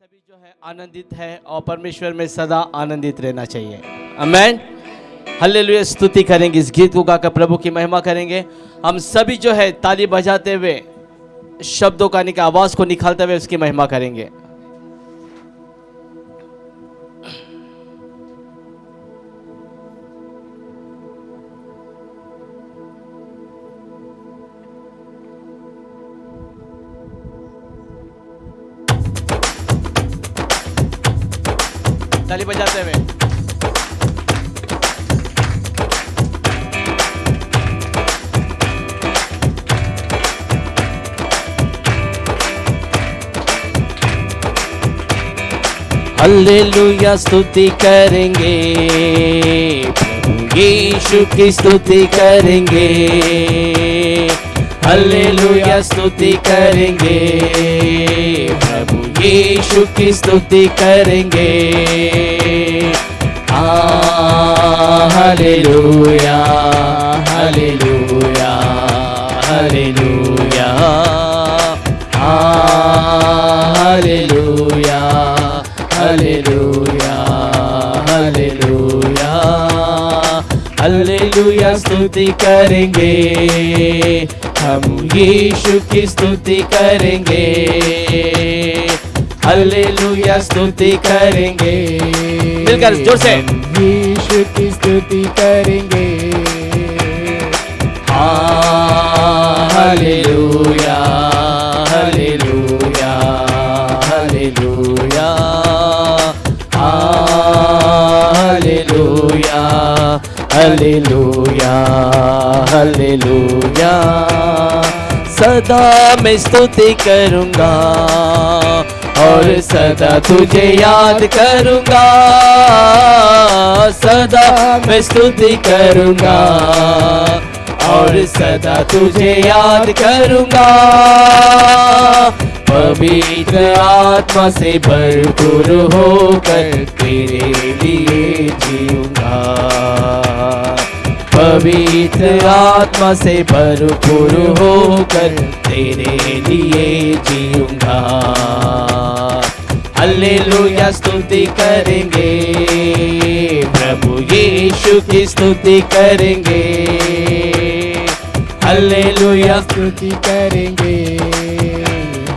सभी जो है आनंदित है और परमेश्वर में सदा आनंदित रहना चाहिए। अमेन हल्लेलुया स्तुति करेंगे इस गीत को गाकर प्रभु की महिमा करेंगे। हम सभी जो है ताली बजाते हुए, शब्दों का निकाल आवाज़ को निकालते हुए उसकी महिमा करेंगे। हल्लेलुया स्तुति करेंगे। यीशु की स्तुति करेंगे। हल्लेलुया स्तुति करेंगे। प्रभु यीशु की स्तुति करेंगे। हालेलुया हालेलुया। स्तुति करेंगे। हम यीशु की स्तुति करेंगे। हालेलुया स्तुति करेंगे। मिलकर ज़ोर से। यीशु की स्तुति करेंगे। Hallelujah hallelujah. हालेलुया हालेलुया सदा मैं स्तुति करूँगा और सदा तुझे याद करूँगा। सदा मैं स्तुति करूँगा। और सदा तुझे याद करूँगा। पवित्र आत्मा से भरपूर होकर तेरे लिए जीऊँगा। पवित्र आत्मा से भरपूर होकर तेरे लिए जीऊँगा। हल्लेलुया स्तुति करेंगे। प्रभु यीशु की स्तुति करेंगे। हल्लेलुया स्तुति करेंगे।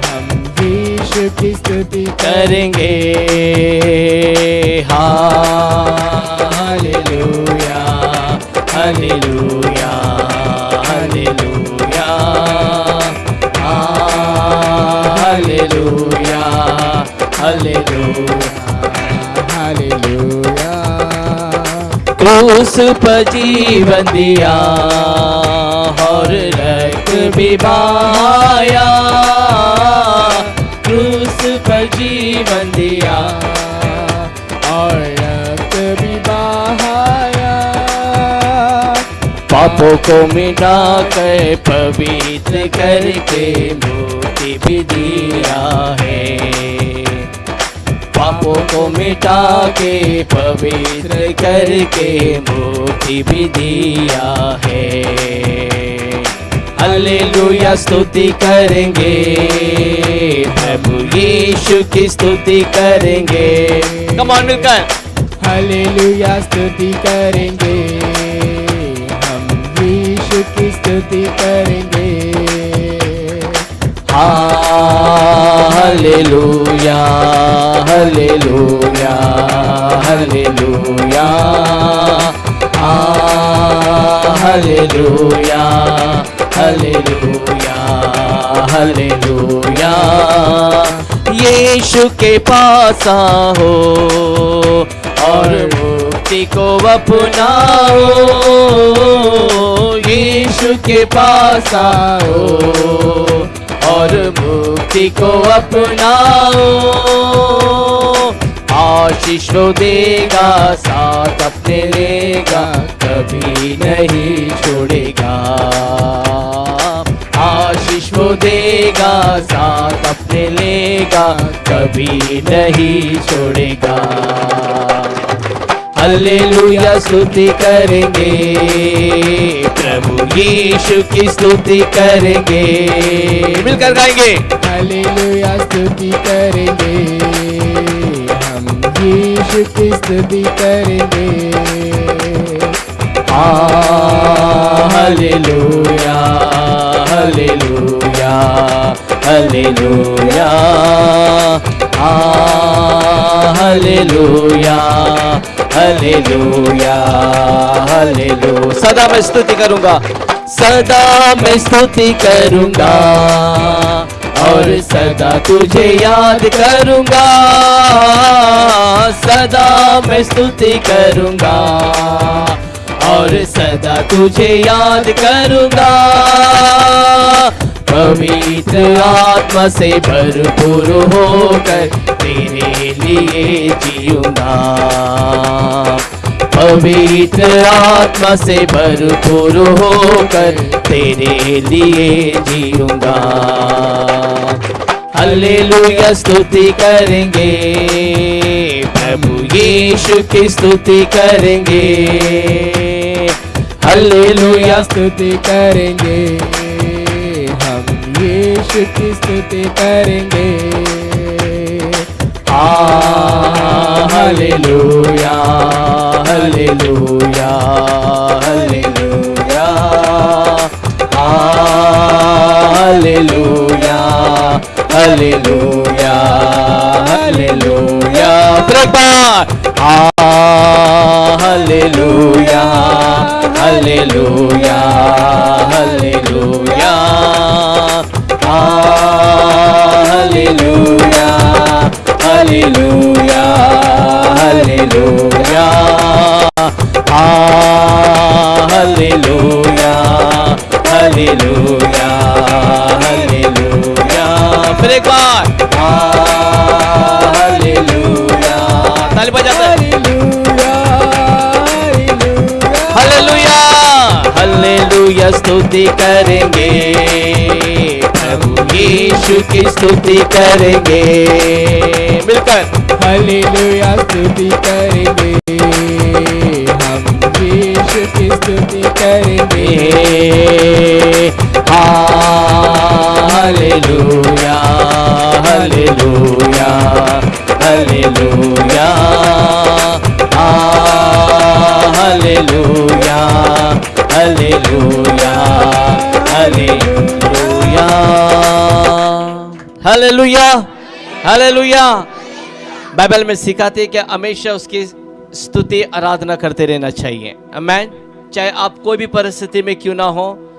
हम यीशु की स्तुति करेंगे। Hallelujah hallelujah hallelujah hallelujah hallelujah hallelujah. क्रूस पर जीवन दिया। और भी बहाया क्रूस पर जीवन दिया। और भी बहाया। पापों को मिटा कर पवित्र करके मुक्ति भी दिया है। पापों को मिटा के पवित्र करके मुक्ति भी दिया है। हल्लेलुया स्तुति करेंगे। प्रभु यीशु की स्तुति करेंगे। कमान मिलकर। हालेलुया स्तुति करेंगे। हम यीशु की स्तुति करेंगे। Hallelujah hallelujah hallelujah hallelujah hallelujah हालेलुया। यीशु के पास आओ और मुक्ति को अपनाओ। यीशु के पास आओ और मुक्ति को अपनाओ। आशीष वो देगा, साथ अपने लेगा, कभी नहीं छोड़ेगा। आशीष वो देगा, साथ अपने लेगा, कभी नहीं छोड़ेगा। हल्लेलुया स्तुति करेंगे। प्रभु यीशु की स्तुति करेंगे। मिलकर गाएँगे। हालेलुया, स्तुति करेंगे। यीशु की स्तुति करेंगे? Hallelujah hallelujah hallelujah hallelujah hallelujah hallelujah सदा मैं स्तुति करूँगा, सदा मैं स्तुति करूँगा। और सदा तुझे याद करूँगा, सदा मैं स्तुति करूँगा। और सदा तुझे याद करूँगा, पवित्र आत्मा से भरपूर होकर तेरे लिए जीऊँगा। पवित्र आत्मा से भरपूर होकर तेरे लिए जीऊँगा। हल्लेलुया स्तुति करेंगे। प्रभु यीशु की स्तुति करेंगे। हल्लेलुया स्तुति करेंगे। हम यीशु की स्तुति करेंगे। Hallelujah hallelujah hallelujah hallelujah hallelujah हालेलुया प्रभा हालेलुया hallelujah hallelujah hallelujah hallelujah hallelujah hallelujah hallelujah हालेलुया फिर एक बार। हालेलुया। ताली बजाते हैं। हालेलुया हालेलुया। स्तुति करेंगे। प्रभु यीशु की स्तुति करेंगे। मिलकर। हालेलुया स्तुति करेंगे। की स्तुति करेंगे? Hallelujah hallelujah hallelujah hallelujah hallelujah hallelujah. Hallelujah hallelujah. Bible में सिखाते हैं कि हमेशा उसकी स्तुति, आराधना करते रहना चाहिए। अमेन चाहे आप कोई भी परिस्थिति में क्यों ना हो,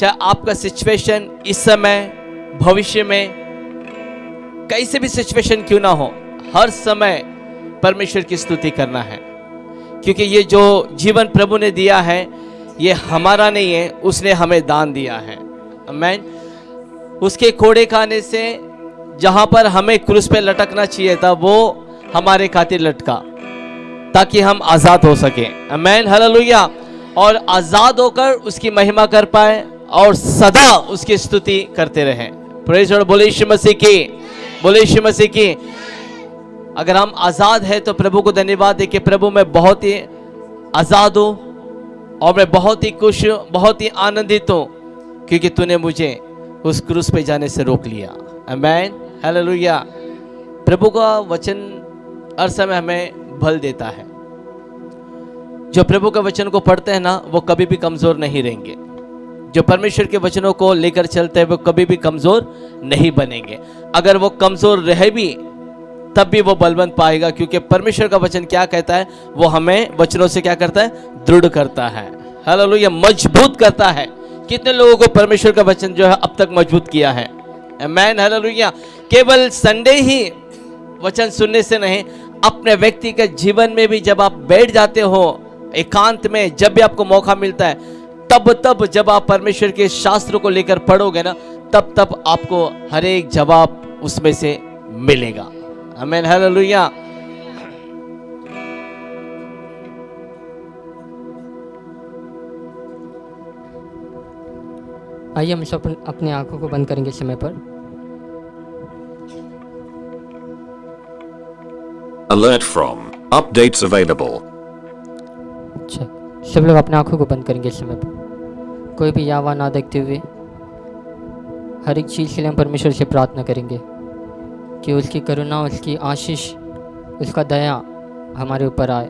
चाहे आपका सिचुएशन इस समय, भविष्य में कैसे भी सिचुएशन क्यों ना हो, हर समय परमेश्वर की स्तुति करना है। क्योंकि ये जो जीवन प्रभु ने दिया है, ये हमारा नहीं है, उसने हमें दान दिया है। अमेन उसके कोड़े खाने से, जहाँ पर हमें क्रूस पे लटकना चाहिए था, वो हमारे खातिर लटका। ताकि हम आज़ाद हो सके। अमेन हालेलुया और आज़ाद होकर उसकी महिमा कर पाए और सदा उसकी स्तुति करते रहें। प्रेज बोले यीशु मसीह की। बोले यीशु मसीह की। अगर हम आज़ाद हैं तो प्रभु को धन्यवाद दे कि प्रभु मैं बहुत ही आज़ाद हूँ और मैं बहुत ही खुश हूँ, बहुत ही आनंदित हूँ, क्योंकि तूने मुझे उस क्रूस पे जाने से रोक लिया। अमेन हालेलुया प्रभु का वचन हर समय हमें बल देता है। जो प्रभु के वचन को पढ़ते हैं ना, वो कभी भी कमज़ोर नहीं रहेंगे। जो परमेश्वर के वचनों को लेकर चलते हैं, वो कभी भी कमज़ोर नहीं बनेंगे। अगर वो कमज़ोर रहे भी, तब भी वो बलवंत पाएगा, क्योंकि परमेश्वर का वचन क्या कहता है? वो हमें वचनों से क्या करता है? दृढ़ करता है। हालेलुया, मज़बूत करता है। कितने लोगों को परमेश्वर का वचन जो है, अब तक मज़बूत किया है। मैन हालेलुया। केवल संडे ही वचन सुनने से नहीं अपने व्यक्ति के जीवन में भी जब आप बैठ जाते हो, एकांत में जब भी आपको मौका मिलता है, तब तब जब आप परमेश्वर के शास्त्र को लेकर पढ़ोगे ना, तब तब आपको हर एक जवाब उसमें से मिलेगा। आमीन हालेलुया आइए हम सब अपनी आँखों को बंद करेंगे समय पर। Alert from. Updates available. अच्छा सब लोग अपनी आँखों को बंद करेंगे इस समय कोई भी यावा ना देखते हुए हर एक चीज़ के लिए हम परमेश्वर से प्रार्थना करेंगे कि उसकी करुणा, उसकी आशीष, उसका दया हमारे ऊपर आए।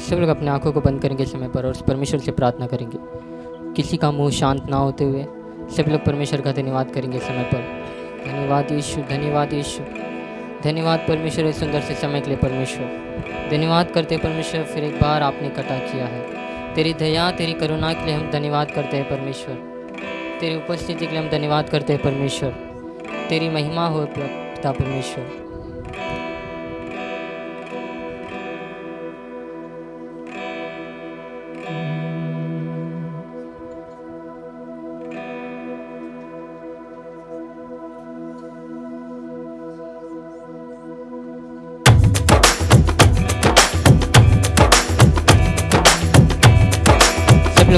सब लोग अपने आँखों को बंद करेंगे समय पर और परमेश्वर से प्रार्थना करेंगे। किसी का मुँह शांत ना होते हुए सब लोग परमेश्वर का धन्यवाद करेंगे समय पर। धन्यवाद यीशु धन्यवाद यीशु। धन्यवाद परमेश्वर, इस सुंदर से समय के लिए परमेश्वर। धन्यवाद करते परमेश्वर, फिर एक बार आपने कटा किया है। तेरी दया, तेरी करुणा के लिए हम धन्यवाद करते हैं परमेश्वर। तेरी उपस्थिति के लिए हम धन्यवाद करते हैं परमेश्वर। तेरी महिमा हो पिता परमेश्वर।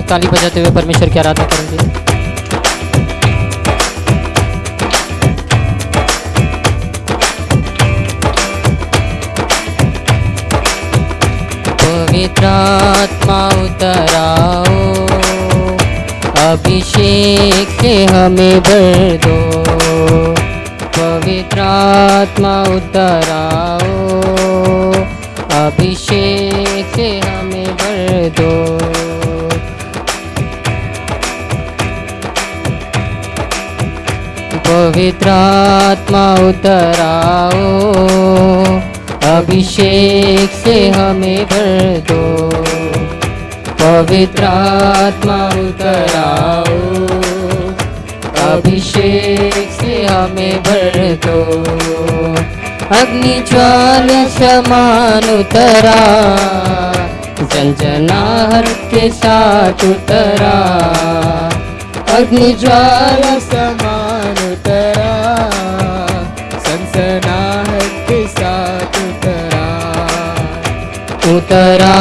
ताली बजाते हुए परमेश्वर की आराधना करेंगे। पवित्र आत्मा उतराओ, अभिषेक हमें भर दो। पवित्र आत्मा उतराओ, अभिषेक हमें भर दो। पवित्र आत्मा उतराओ। अभिषेक से हमें भर दो। पवित्र आत्मा उतराओ। अभिषेक से हमें भर दो। अग्नि ज्वाल समान उतरा। संजनाहर के साथ उतरा। अग्नि ज्वाल समान उतरा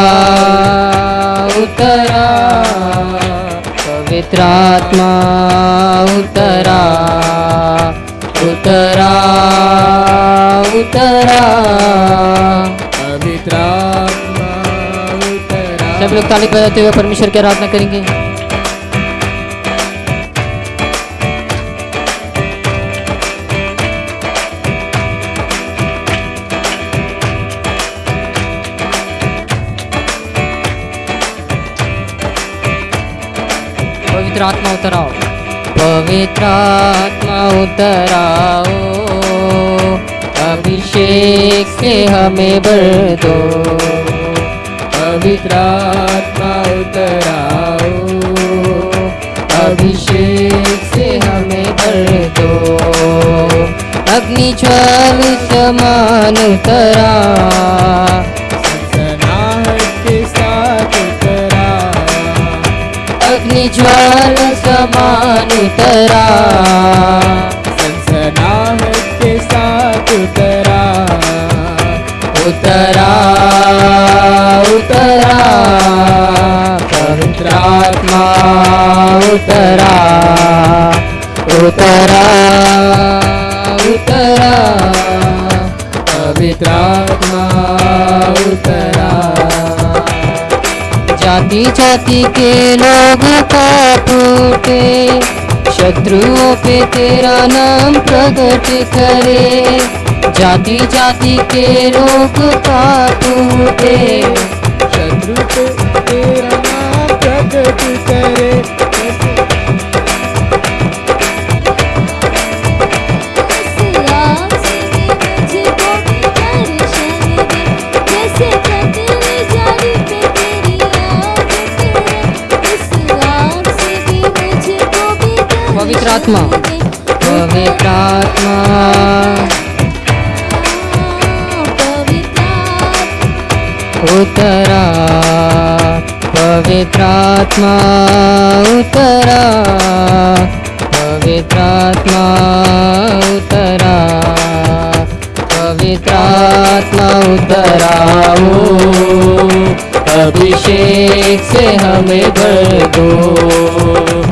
उतरा, पवित्र आत्मा उतरा उतरा उतरा, पवित्र आत्मा उतरा। सब लोग ताली बजाते हुए परमेश्वर की आराधना करेंगे। पवित्र आत्मा उतराओ। पवित्र आत्मा उतराओ। अभिषेक से हमें भर दो। पवित्र आत्मा उतराओ। अभिषेक से हमें भर दो। अग्नि ज्वाल समान उतरा। ज्वाल समान उतरा। सनसनाहट के साथ उतरा। उतरा उतरा। पवित्र आत्मा उतरा। उतरा उतरा। पवित्र जाति जाति के लोग का फूटे शत्रुओं पे तेरा नाम प्रकट करे। जाति जाति के लोग का शत्रु पे तेरा नाम प्रकट करे। आत्मा। पवित्र आत्मा उतरा पवित्र आत्मा उतरा पवित्र आत्मा उतरा पवित्र आत्मा उतराओ अभिषेक से हमें भर दो।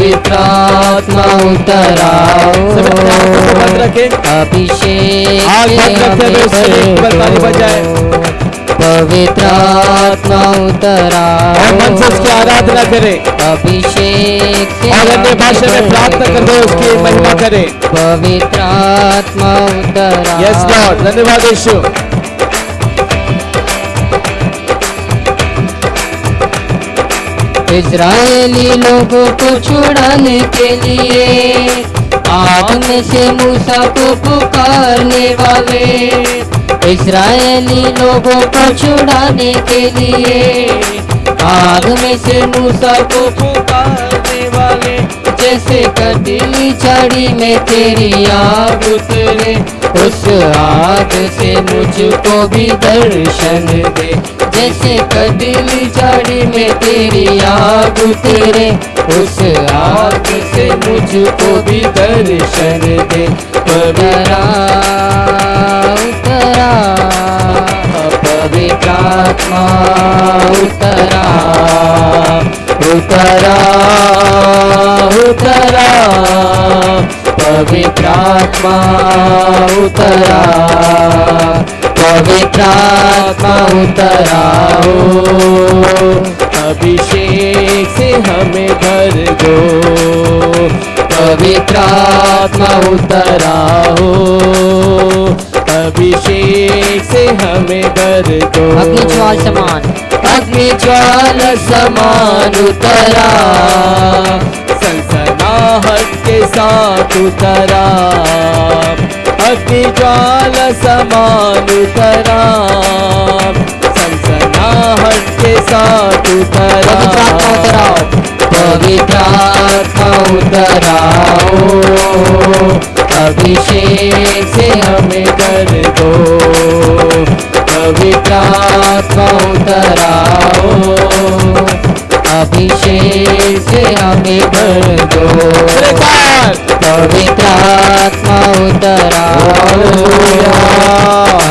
पवित्र आत्मा उतराओ अभिषेक पवित्र आत्मा उतरा और मन से उसकी आराधना करें। अभिषेक से और अन्य भाषा में प्रार्थना कर दो उसकी महिमा करें। पवित्र आत्मा उतरा यस लॉर्ड धन्यवाद यीशु। इज़राइली लोगों को छुड़ाने के लिए, आग में से मूसा को पुकारने वाले। इसराइली लोगों को छुड़ाने के लिए, आग में से मूसा को पुकारने वाले। जैसे कटीली झाड़ी में तेरी आग उतरे उस आग से मुझको भी दर्शन दे। जैसे कटीली झाड़ी में तेरी आग उतरे उस आग से मुझको भी दर्शन दे। उतरा उतरा पवित्र आत्मा उतरा उतरा उतरा, पवित्र आत्मा उतरा, पवित्र आत्मा उतरा हो। अभिषेक से हमें भर दो। पवित्र आत्मा उतरा हो। अभिषेक से हमें भर दो। अग्नि ज्वाल समान। अग्नि ज्वाल समान उतरा। सनसनाहट के साथ उतरा। अग्नि ज्वाल समान उतरा। सनसनाहट के साथ उतरा। पवित्र आत्मा उतरा हो अभिषेक से हमें कर दो। पवित्र आत्मा उतरा हो अभिषेक से हमें भर दो। पवित्र आत्मा उतरा हो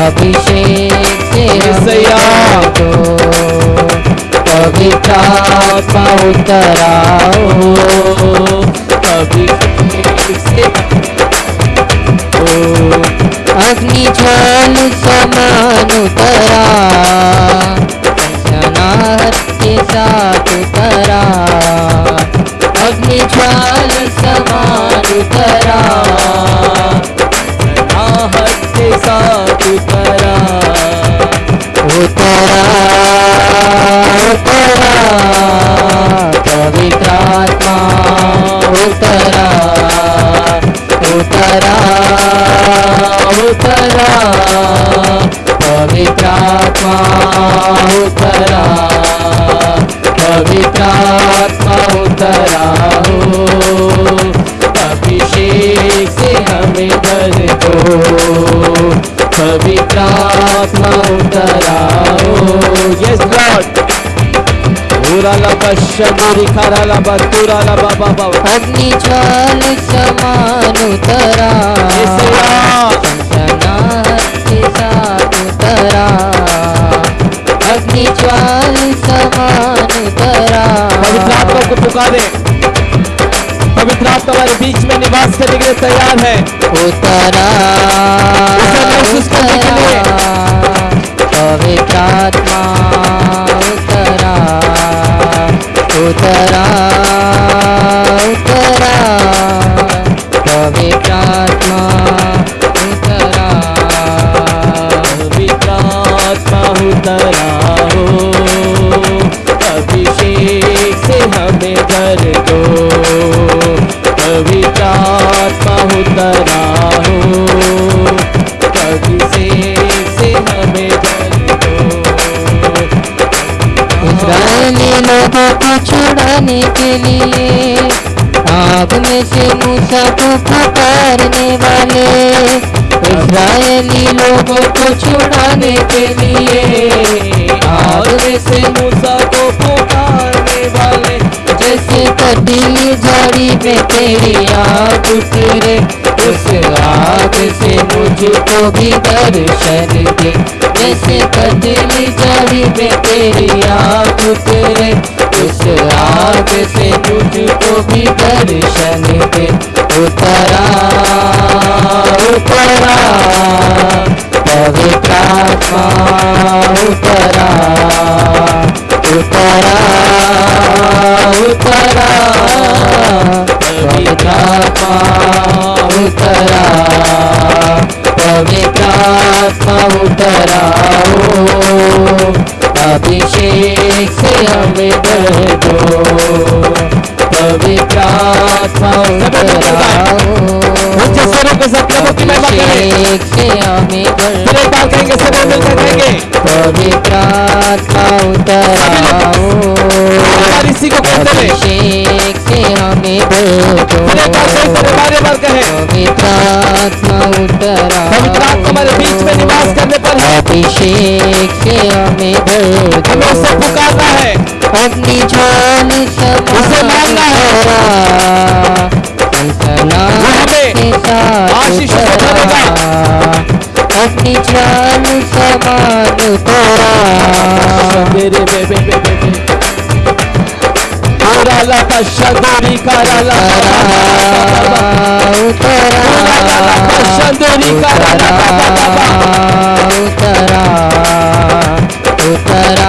अभिषेक से हमें भर दो। पवित्र आत्मा उतरा हो अभिषेक से अग्नि ज्वाल समान उतरा के साथ उतरा, अग्नि ज्वाल समान उतरा साथ उतरा। उतरा उतरा पवित्र आत्मा उतरा उतरा उतरा, पवित्र आत्मा उतरा, पवित्र आत्मा उतरा। हो अभिषेक से हमें भर पूरा लबा शबरी खरा लबा तुरा लबा बाबा अग्नि ज्वाल समान उतरा। सनसनाहट के साथ उतरा। अग्नि ज्वाल समान उतरा। पवित्र आत्मा को पुकारे पवित्र आत्मा हमारे बीच में निवास करने के लिए तैयार है। उतरा पवित्र आत्मा उतरा। उतरा उतरा। पवित्र आत्मा उतरा। पवित्र आत्मा उतरा हो। अभिषेक से हमें भर दो। पवित्र आत्मा उतरा हो। अभिषेक से हमें भर लोगों को छुड़ाने के लिए आग में से मूसा को पुकारने वाले इस्राएली लोगों को छुड़ाने के लिए आग में से मूसा को पुकारने वाले, जैसे कटीली झाड़ी में तेरी आग उतरे उस आग से मुझको भी दर्शन दे, जैसे कटीली झाड़ी में तेरी आग उतरे, उस आग से मुझको भी दर्शन दे, उतरा उतरा, पवित्र उतरा उतरा उतरा। उतरा पवित्र आत्मा उतरा ओ अभिषेक से हमें भर दो प्रभु की महिमा अभिषेक से हमें भर एक बार कहेंगे सब मिलकर आत्मा उतरा हमारी इसी को कहते हमें बार बारे कहें। हमारे बीच में निवास करने पर अभिषेक से हमें भर दो हमें उससे पुकारना है। अग्नि ज्वाल उसे मांगना है। के आशीषों से जान समान उतरा मेरे बेबे बेबे बेबे। पूरा लता शदोरी कारा लता। शदोरी कारा उतरा उतरा उतरा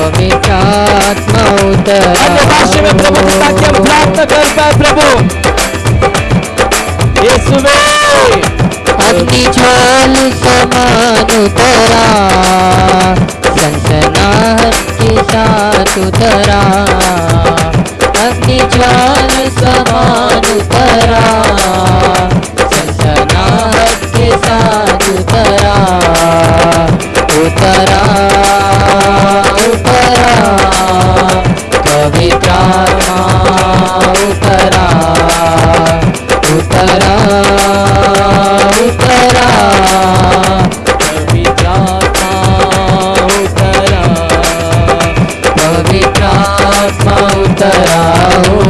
आत्मा उतरा अन्य में प्रभु ताकि हम प्रार्थना कर पाए प्रभु यीशु में अग्नि ज्वाल समान उतरा सनसनाहट के साथ उतरा अग्नि ज्वाल समान उतरा सनसनाहट के साथ उतरा उतरा उतरा पवित्र आत्मा उतरा उतरा उतरा पवित्र आत्मा उतरा पवित्र आत्मा उतरा, हो,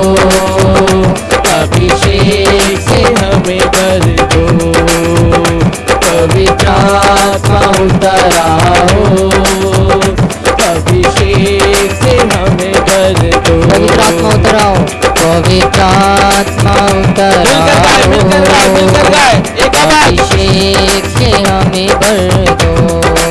अभिषेक अभिषेक से हमें कर दो। पवित्र आत्मा आत्मा अभिषेक से हमें भर दो।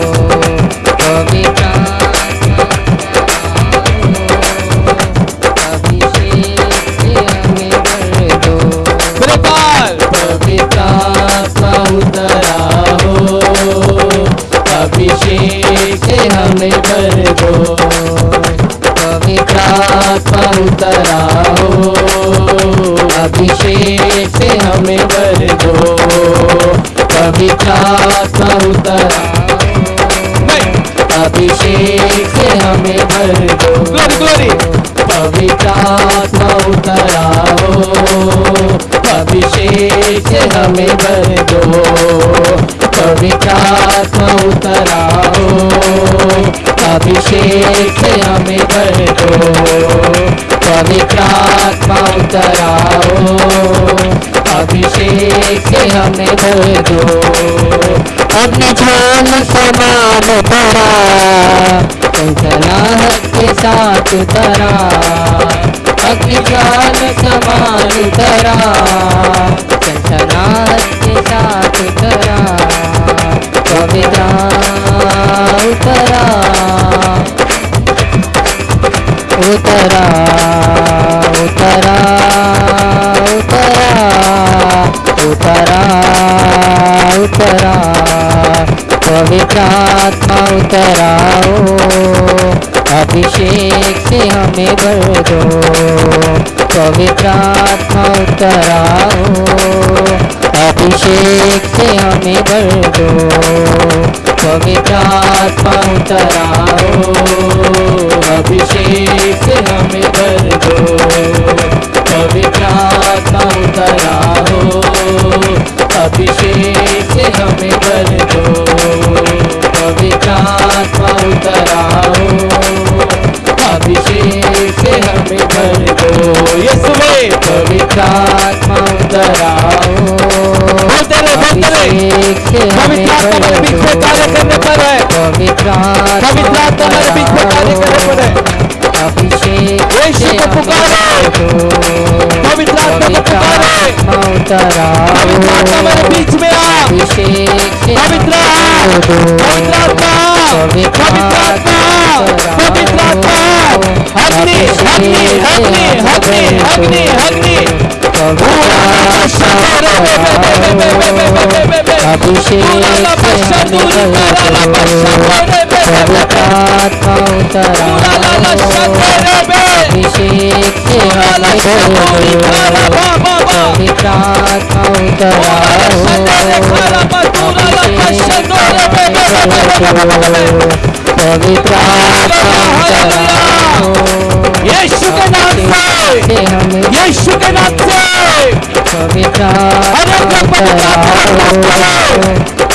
हमें भर दो। उतरा हो। अभिषेक से हमें भर दो। पवित्र आत्मा उतरा नहीं अभिषेक से हमें भर दो। ग्लोरी ग्लोरी पवित्र आत्मा उतरा हो। अभिषेक हमें भर दो पवित्र आत्मा उतरा अभिषेक हमें भर दो पवित्र आत्मा उतरा अभिषेक हमें भर दो अपने समान उतरा संसनाहट के साथ उतरा ज्वाल समान उतरा संसनाहट के साथ उतरा। पवित्र उतरा उतरा उतरा उतरा उतरा। उतरा उतरा हो अभिषेक से हमें भर दो। पवित्र आत्मा उतरा हो अभिषेक से हमें भर दो। पवित्र आत्मा उतरा हो अभिषेक से हमें भर दो। पवित्र आत्मा उतरा अभिषेक से हमें भर दो। पवित्र आत्मा उतर अभिषेक से हमें भर दो। यीशु में। बीच कार्य करने पर है। पवित्र पवित्र आत्मा मेरे बीच में कार्य करने पर है। अभिषेक हमें पुकारो। पवित्र आत्मा उतर मेरे बीच में आ। अभिषेक पवित्र पवित्र। आत्मा पवित्र आत्मा पवित्र आत्मा अग्नि अग्नि अग्नि अग्नि अग्नि अग्नि अभिषेक से हमें भर दो पवित्र आत्मा उतर आओ अभिषेक से हमें भर दो पवित्र आत्मा उतर यीशु के नाम से यीशु के नाम से पवित्र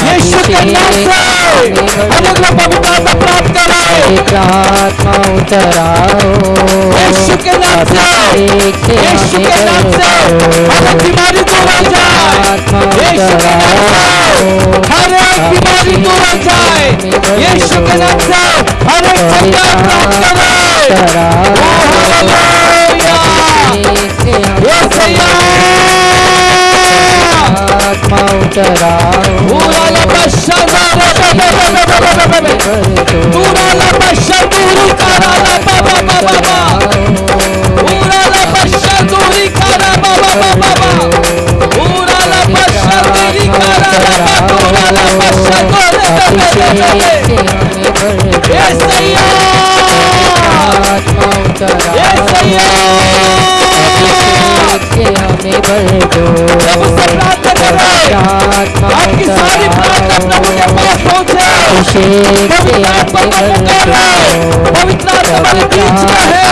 यीशु के नाम से। अनंत पवित्रता प्राप्त करो पवित्र आत्मा उतर यीशु के नाम से। यीशु के नाम से। हर एक बीमारी दूर हो जाए। यीशु के नाम से। हर एक बीमारी दूर हो जाए। यीशु के नाम से। हर एक संकट प्राप्त करे। हालेलुया। आत्मा उतर आओ पूरा लबशा पूरा लबशा दूरी करा ला बाबा बाबा बाबा पूरा लबशा दूरी करा बाबा बाबा बाबा पूरा लबशा पवित्र हमारे बीच में है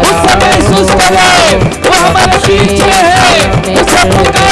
उससे महसूस करे वो हमारे बीच में है उसे पुकारे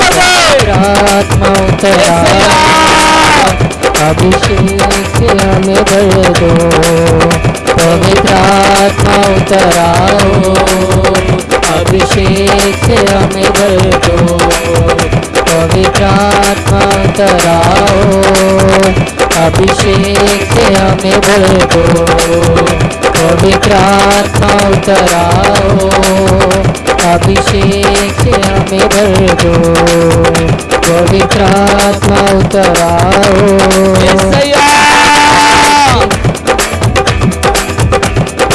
आत्मा उतर अभिषेक हमें भर दो पवित्र आत्मा उतर आओ अभिषेक हमें भर दो पवित्र आत्मा उतर आओ अभिषेक हमें भर दो पवित्र आत्मा उतर आओ अभिषेक से हमें भर दो पवित्र आत्मा उतर आओ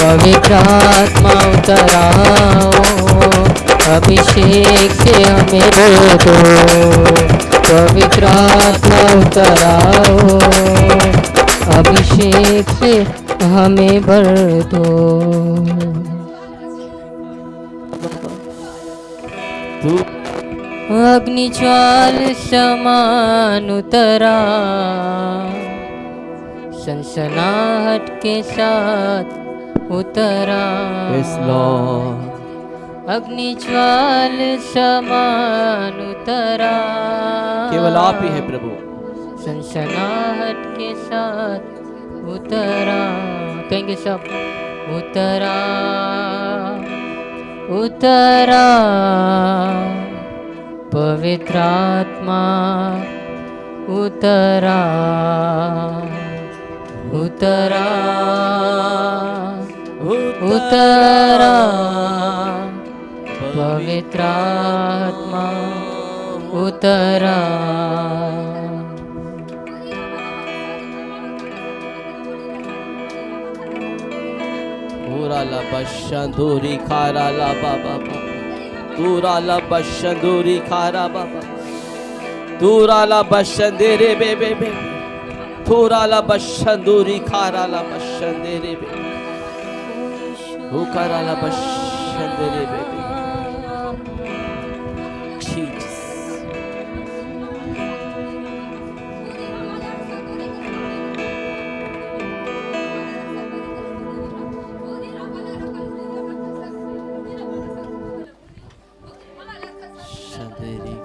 पवित्र आत्मा उतर आओ अभिषेक से हमें भर दो पवित्र आत्मा उतर आओ अभिषेक से हमें भर दो। अग्निज्वाल समान उतरा सनसनाहट के साथ उतरा। यस लॉर्ड अग्निज्वाल समान उतरा केवल आप ही है प्रभु। सनसनाहट के साथ उतरा। कहेंगे सब उतरा। उतरा। पवित्रात्मा उतरा उतरा उतरा पवित्रात्मा उतरा। पश्य बाबा तूराला बशंदूरी खारा बाबा। तूराला बशंदेरे बे बे बे। तूराला बशंदूरी खाराला बशंदेरे बे। उकाराला बशंदेरे बे बे। Hare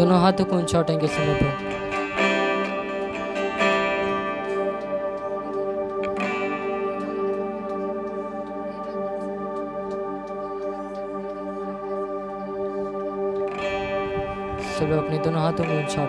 दोनों हाथों को ऊँचा उठाएँगे समय पर। सब अपने दोनों हाथों को ऊँचा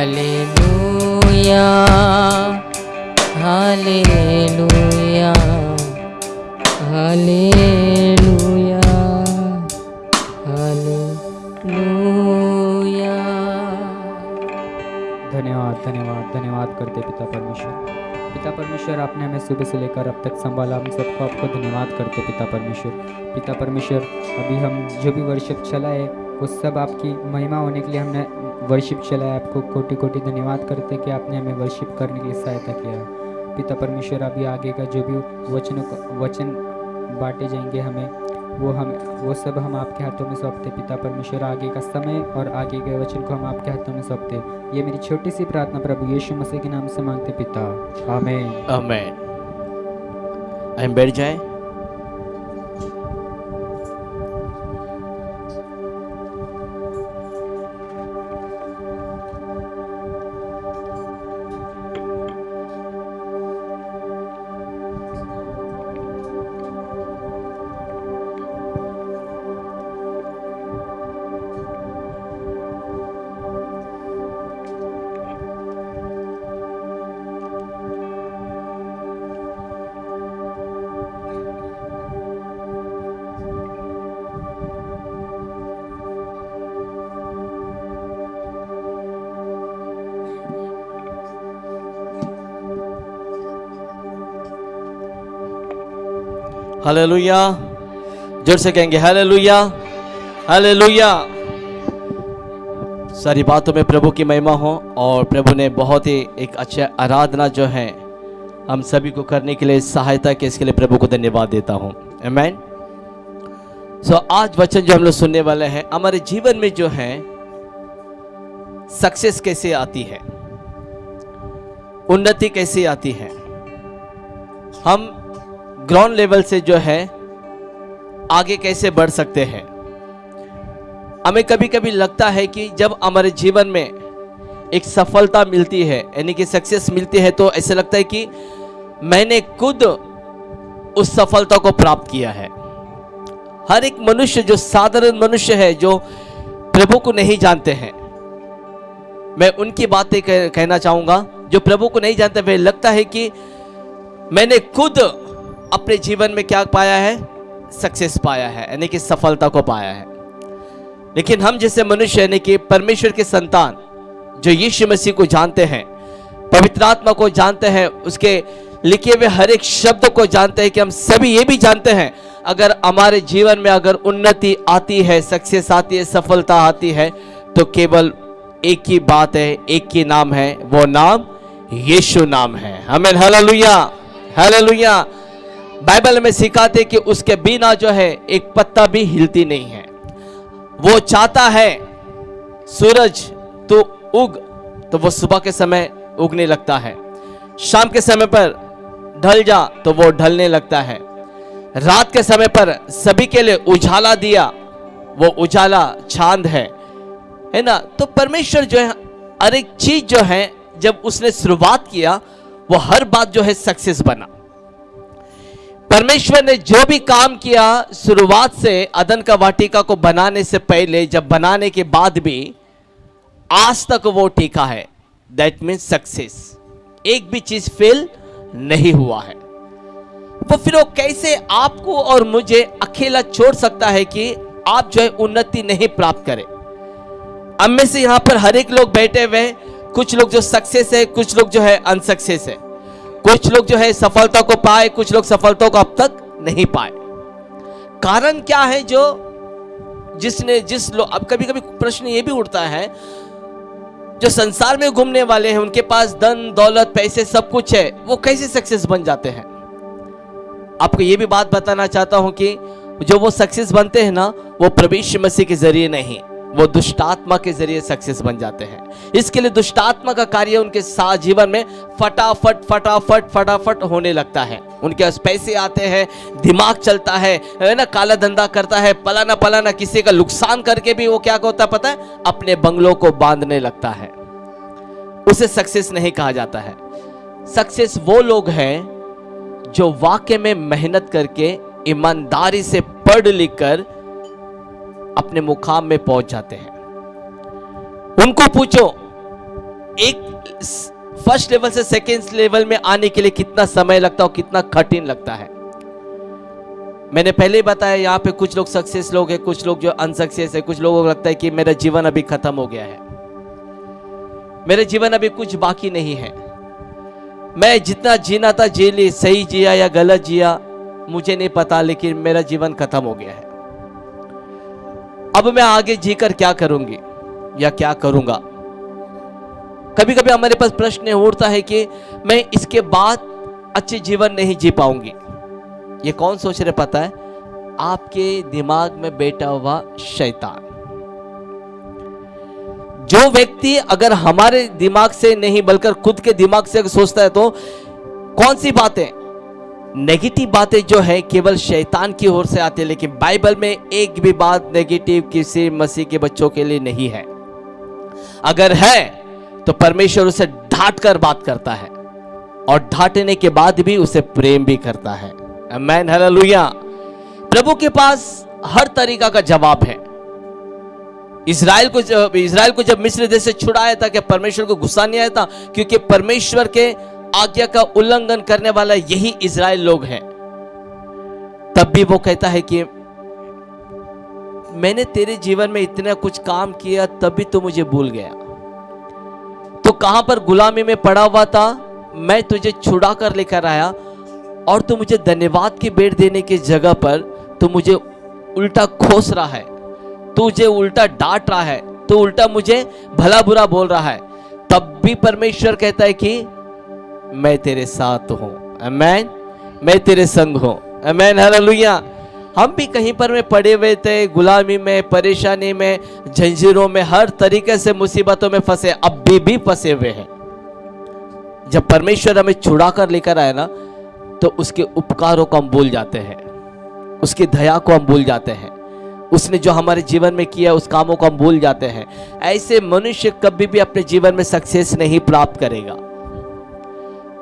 धन्यवाद धन्यवाद धन्यवाद करते पिता परमेश्वर। पिता परमेश्वर, आपने हमें सुबह से लेकर अब तक संभाला। हम सबको आपको धन्यवाद करते पिता परमेश्वर। पिता परमेश्वर, अभी हम जो भी वर्शिप चला है, वो सब आपकी महिमा होने के लिए हमने वर्शिप चला है आपको कोटि कोटि धन्यवाद करते हैं कि आपने हमें वर्शिप करने के लिए सहायता किया। पिता परमेश्वर, अभी आगे का जो भी वचनों वचन बांटे जाएँगे हमें, वो हम, वो सब हम आपके हाथों में सौंपते पिता परमेश्वर, आगे का समय और आगे के वचन को हम आपके हाथों में सौंपते ये मेरी छोटी सी प्रार्थना प्रभु यीशु मसीह के नाम से मांगते पिता। आमेन। हम बैठ जाएँ। हालेलुया। ज़ोर से कहेंगे हालेलुया हालेलुया। सारी बातों में प्रभु की महिमा हो और प्रभु ने बहुत ही एक अच्छा आराधना जो है हम सभी को करने के लिए सहायता के, इसके लिए प्रभु को धन्यवाद देता हूँ। आमेन सो आज वचन जो हम लोग सुनने वाले हैं, हमारे जीवन में जो है सक्सेस कैसे आती है? उन्नति कैसे आती है? हम ग्राउंड लेवल से जो है, आगे कैसे बढ़ सकते हैं। हमें कभी कभी लगता है कि जब हमारे जीवन में एक सफलता मिलती है, यानी कि सक्सेस मिलती है तो ऐसे लगता है कि मैंने खुद उस सफलता को प्राप्त किया है। हर एक मनुष्य, जो साधारण मनुष्य है, जो प्रभु को नहीं जानते हैं, मैं उनकी बातें कहना चाहूँगा। जो प्रभु को नहीं जानते, वे लगता है कि मैंने खुद अपने जीवन में क्या पाया है? सक्सेस पाया है, यानी कि सफलता को पाया है। लेकिन हम जैसे मनुष्य, यानी कि परमेश्वर के संतान, जो यीशु मसीह को जानते हैं, पवित्र आत्मा को जानते हैं, उसके लिखे हुए हर एक शब्द को जानते हैं कि हम सभी ये भी जानते हैं, अगर हमारे जीवन में अगर उन्नति आती है सक्सेस आती है, सफलता आती है तो केवल एक ही बात है, एक ही नाम है, वो नाम यीशु नाम है। हमें हालेलुया हालेलुया बाइबल में सिखाते कि उसके बिना जो है, एक पत्ता भी हिलती नहीं है। वो चाहता है, सूरज तो उग। तो वो सुबह के समय उगने लगता है। शाम के समय पर ढल जा तो वो ढलने लगता है। रात के समय पर सभी के लिए उजाला दिया, वो उजाला चाँद है। है ना? तो परमेश्वर जो है, हर एक चीज़ जो है, जब उसने शुरुआत किया, वो हर बात जो है सक्सेस बना। परमेश्वर ने जो भी काम किया शुरुआत से अदन का वाटिका को बनाने से पहले, जब बनाने के बाद भी, आज तक वो टीका है। दैट मीन्स सक्सेस एक भी चीज़ फेल नहीं हुआ है। वो फिर वो कैसे आपको और मुझे अकेला छोड़ सकता है कि आप जो है उन्नति नहीं प्राप्त करें? अब में से यहाँ पर हर एक लोग बैठे हुए कुछ लोग जो सक्सेस है, कुछ लोग जो है अनसक्सेस है। कुछ लोग जो है सफलता को पाए, कुछ लोग सफलता को अब तक नहीं पाए। कारण क्या है जो जिसने, जिस लोग अब कभी कभी प्रश्न ये भी उठता है, जो संसार में घूमने वाले हैं, उनके पास धन, दौलत, पैसे, सब कुछ है, वो कैसे सक्सेस बन जाते हैं? आपको ये भी बात बताना चाहता हूँ कि जो वो सक्सेस बनते हैं ना, वो प्रवेश मसीह के ज़रिए नहीं। वो दुष्टात्मा के ज़रिए सक्सेस बन जाते हैं। इसके लिए दुष्टात्मा का कार्य उनके साथ जीवन में फटाफट फटाफट फटाफट होने लगता है। उनके पास पैसे आते हैं, दिमाग चलता है ना, काला धंधा करता है, पलाना पलाना किसी का नुकसान करके भी वो क्या होता है पता है? अपने बंगलों को बांधने लगता है। उसे सक्सेस नहीं कहा जाता है। सक्सेस वो लोग हैं जो वाक्य में मेहनत करके ईमानदारी से पढ़ लिख कर अपने मुकाम में पहुँच जाते हैं। उनको पूछो, एक फ़र्स्ट लेवल से सेकेंड लेवल में आने के लिए कितना समय लगता है और कितना कठिन लगता है? मैंने पहले ही बताया, यहाँ पे कुछ लोग सक्सेस लोग हैं, कुछ लोग जो अनसक्सेस है, कुछ लोगों को लगता है कि मेरा जीवन अभी खत्म हो गया है। मेरे जीवन अभी कुछ बाकी नहीं है। मैं जितना जीना था, जी ली सही जिया या गलत जिया, मुझे नहीं पता, लेकिन मेरा जीवन खत्म हो गया है। अब मैं आगे जीकर क्या करूँगी या क्या करूँगा? कभी कभी हमारे पास प्रश्न उठता है कि मैं इसके बाद अच्छे जीवन नहीं जी पाऊँगी। ये कौन सोच रहे पता है? आपके दिमाग में बैठा हुआ शैतान। जो व्यक्ति अगर हमारे दिमाग से नहीं, बल्कि खुद के दिमाग से अगर सोचता है तो कौन सी बातें नेगेटिव बातें जो है केवल शैतान की ओर से आती है, लेकिन बाइबल में एक भी बात नेगेटिव किसी मसीह के बच्चों के लिए नहीं है। अगर है तो परमेश्वर उसे ढाट कर बात करता है, और ढाटने के बाद भी उसे प्रेम भी करता है। मैन हालेलुया प्रभु के पास हर तरीका का जवाब है। इसराइल को जब इसराइल को जब मिस्र देश से छुड़ाया था कि परमेश्वर को गुस्सा नहीं आया था? क्योंकि परमेश्वर के आज्ञा का उल्लंघन करने वाला यही इसराइल लोग हैं। तब भी वो कहता है कि, मैंने तेरे जीवन में इतना कुछ काम किया, तब भी तो मुझे भूल गया। तो कहाँ पर गुलामी में पड़ा हुआ था, मैं तुझे छुड़ा कर लेकर आया, और तू मुझे धन्यवाद की बेट देने की जगह पर तू मुझे उल्टा खोस रहा है। तू मुझे उल्टा डांट रहा है तो उल्टा मुझे भला बुरा बोल रहा है। तब भी परमेश्वर कहता है कि मैं तेरे साथ हूँ। अमैन मैं तेरे संग हूँ। अमैन हालेलुया हम भी कहीं पर में पड़े हुए थे, गुलामी में, परेशानी में झंझीरों में, हर तरीके से मुसीबतों में फंसे, अब भी भी फंसे हुए हैं। जब परमेश्वर हमें छुड़ा कर लेकर आए ना तो उसके उपकारों को हम भूल जाते हैं। उसकी दया को हम भूल जाते हैं। उसने जो हमारे जीवन में किया, उस कामों को हम भूल जाते हैं। ऐसे मनुष्य कभी भी अपने जीवन में सक्सेस नहीं प्राप्त करेगा।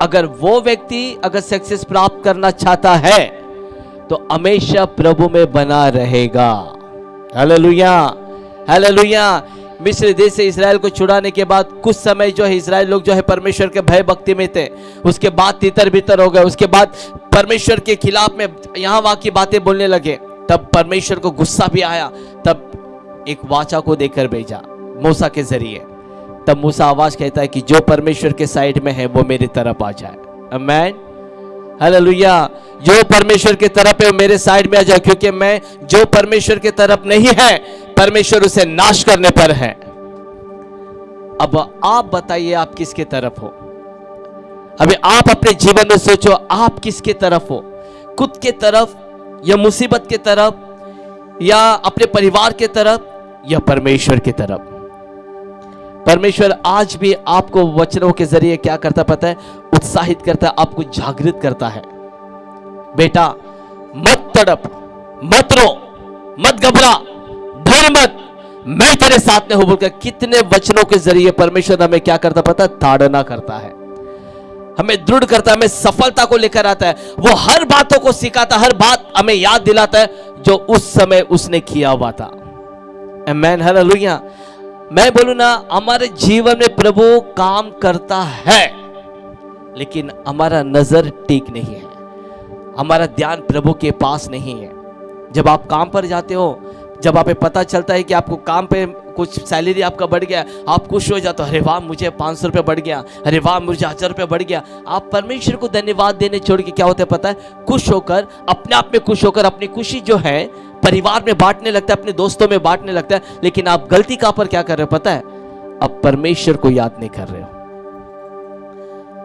अगर वो व्यक्ति अगर सक्सेस प्राप्त करना चाहता है तो हमेशा प्रभु में बना रहेगा। हालेलुया हालेलुया मिस्र देश से इसराइल को छुड़ाने के बाद कुछ समय जो है इसराइल लोग जो है परमेश्वर के भय भक्ति में थे। उसके बाद तितर बितर हो गए। उसके बाद परमेश्वर के खिलाफ में यहाँ वहाँ की बातें बोलने लगे। तब परमेश्वर को गुस्सा भी आया। तब एक वाचा को देकर भेजा, मूसा के ज़रिए। तब मूसा आवाज़ कहता है कि जो परमेश्वर के साइड में है, वो मेरी तरफ़ आ जाए। अमैन हालेलुया जो परमेश्वर की तरफ़ है, वो मेरे साइड में आ जाए, क्योंकि मैं जो परमेश्वर की तरफ़ नहीं है, परमेश्वर उसे नाश करने पर है। अब आप बताइए, आप किसके तरफ़ हो? अभी आप अपने जीवन में सोचो, आप किसके तरफ़ हो? खुद के तरफ़, या मुसीबत के तरफ़, या अपने परिवार के तरफ़, या परमेश्वर की तरफ़? परमेश्वर आज भी आपको वचनों के ज़रिए क्या करता पता है? उत्साहित करता है, आपको जागृत करता है। बेटा, मत तड़प, मत रो, मत घबरा डर मत। मैं तेरे साथ में हूँ बोलकर कितने वचनों के ज़रिए परमेश्वर हमें क्या करता पता है? ताड़ना करता है। हमें दृढ़ करता है, हमें सफलता को लेकर आता है। वो हर बातों को सिखाता हर बात हमें याद दिलाता है जो उस समय उसने किया हुआ था। मैन हालेलुया मैं बोलू ना, हमारे जीवन में प्रभु काम करता है, लेकिन हमारा नज़र ठीक नहीं है। हमारा ध्यान प्रभु के पास नहीं है। जब आप काम पर जाते हो जब आप पता चलता है कि आपको काम पे कुछ सैलरी आपका बढ़ गया, आप खुश हो जाते हो, अरे वाह, मुझे पाँच सौ रुपये बढ़ गया, अरे वाह, मुझे हज़ार रुपये बढ़ गया। आप परमेश्वर को धन्यवाद देने छोड़ के क्या होता है पता है? खुश होकर, अपने आप में खुश होकर, अपनी खुशी जो है, परिवार में बांटने लगता है, अपने दोस्तों में बांटने लगता है, लेकिन आप गलती कहाँ पर क्या कर रहे हो पता है? अब परमेश्वर को याद नहीं कर रहे हो।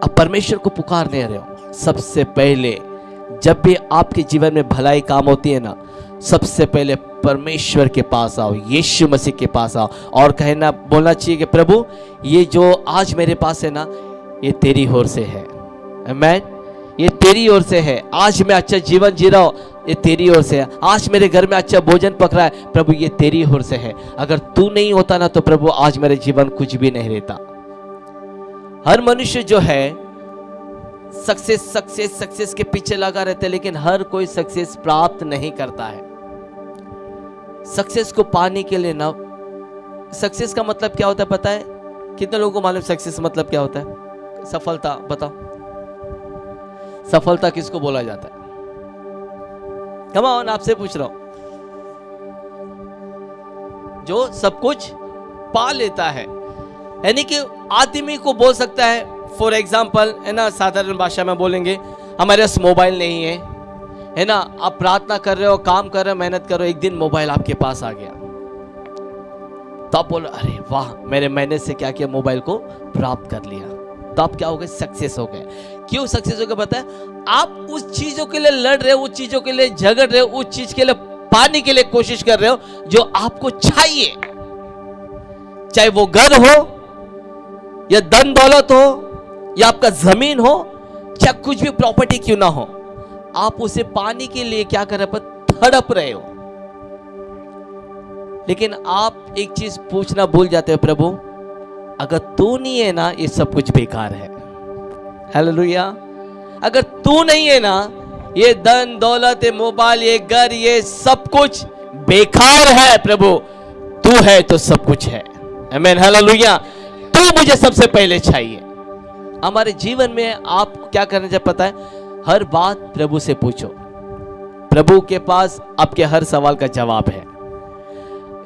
अब परमेश्वर को पुकार नहीं रहे हो। सबसे पहले, जब भी आपके जीवन में भलाई काम होती है ना, सबसे पहले परमेश्वर के पास आओ, यीशु मसीह के पास आओ। और कहना, बोलना चाहिए कि प्रभु, ये जो आज मेरे पास है ना, ये तेरी ओर से है। मैं ये तेरी ओर से है। आज मैं अच्छा जीवन जी रहा हूँ, ये तेरी ओर से है। आज मेरे घर में अच्छा भोजन पक रहा है, प्रभु, ये तेरी ओर से है। अगर तू नहीं होता ना तो प्रभु, आज मेरे जीवन कुछ भी नहीं रहता। हर मनुष्य जो है सक्सेस सक्सेस सक्सेस के पीछे लगा रहता है, लेकिन हर कोई सक्सेस प्राप्त नहीं करता है। सक्सेस को पाने के लिए ना। सक्सेस का मतलब क्या होता है पता है? कितने लोगों को मालूम सक्सेस मतलब क्या होता है? सफलता, बताओ। सफलता किसको बोला जाता है? कम ऑन आपसे पूछ रहा हूँ। जो सब कुछ पा लेता है, यानी कि आदमी को बोल सकता है फॉर एग्ज़ाम्पल है ना, साधारण भाषा में बोलेंगे, हमारे पास मोबाइल नहीं है। है ना? आप प्रार्थना कर रहे हो, काम कर रहे हो, मेहनत कर रहे हो, एक दिन मोबाइल आपके पास आ गया। तो आप बोलो, अरे वाह, मेरे मेहनत से क्या किया? मोबाइल को प्राप्त कर लिया। तो आप क्या हो गए? सक्सेस हो गए। क्यों सक्सेस हो गए पता है? आप उस चीज़ों के लिए लड़ रहे हो, उस चीज़ों के लिए झगड़ रहे हो, उस चीज़ के लिए पाने के लिए कोशिश कर रहे हो, जो आपको चाहिए। चाहे वो घर हो, या धन दौलत हो, या आपका ज़मीन हो, चाहे कुछ भी प्रॉपर्टी क्यों ना हो। आप उसे पाने के लिए क्या कर रहे तड़प रहे हो। लेकिन आप एक चीज़ पूछना भूल जाते हो, प्रभु, अगर तू नहीं है ना, ये सब कुछ बेकार है। हालेलुया अगर तू नहीं है ना, ये धन, दौलत, ये मोबाइल, ये घर, ये सब कुछ बेकार है, प्रभु। तू है तो सब कुछ है। तू मुझे सबसे पहले चाहिए। हमारे जीवन में आप क्या करना चाहिए पता है? हर बात प्रभु से पूछो। प्रभु के पास आपके हर सवाल का जवाब है।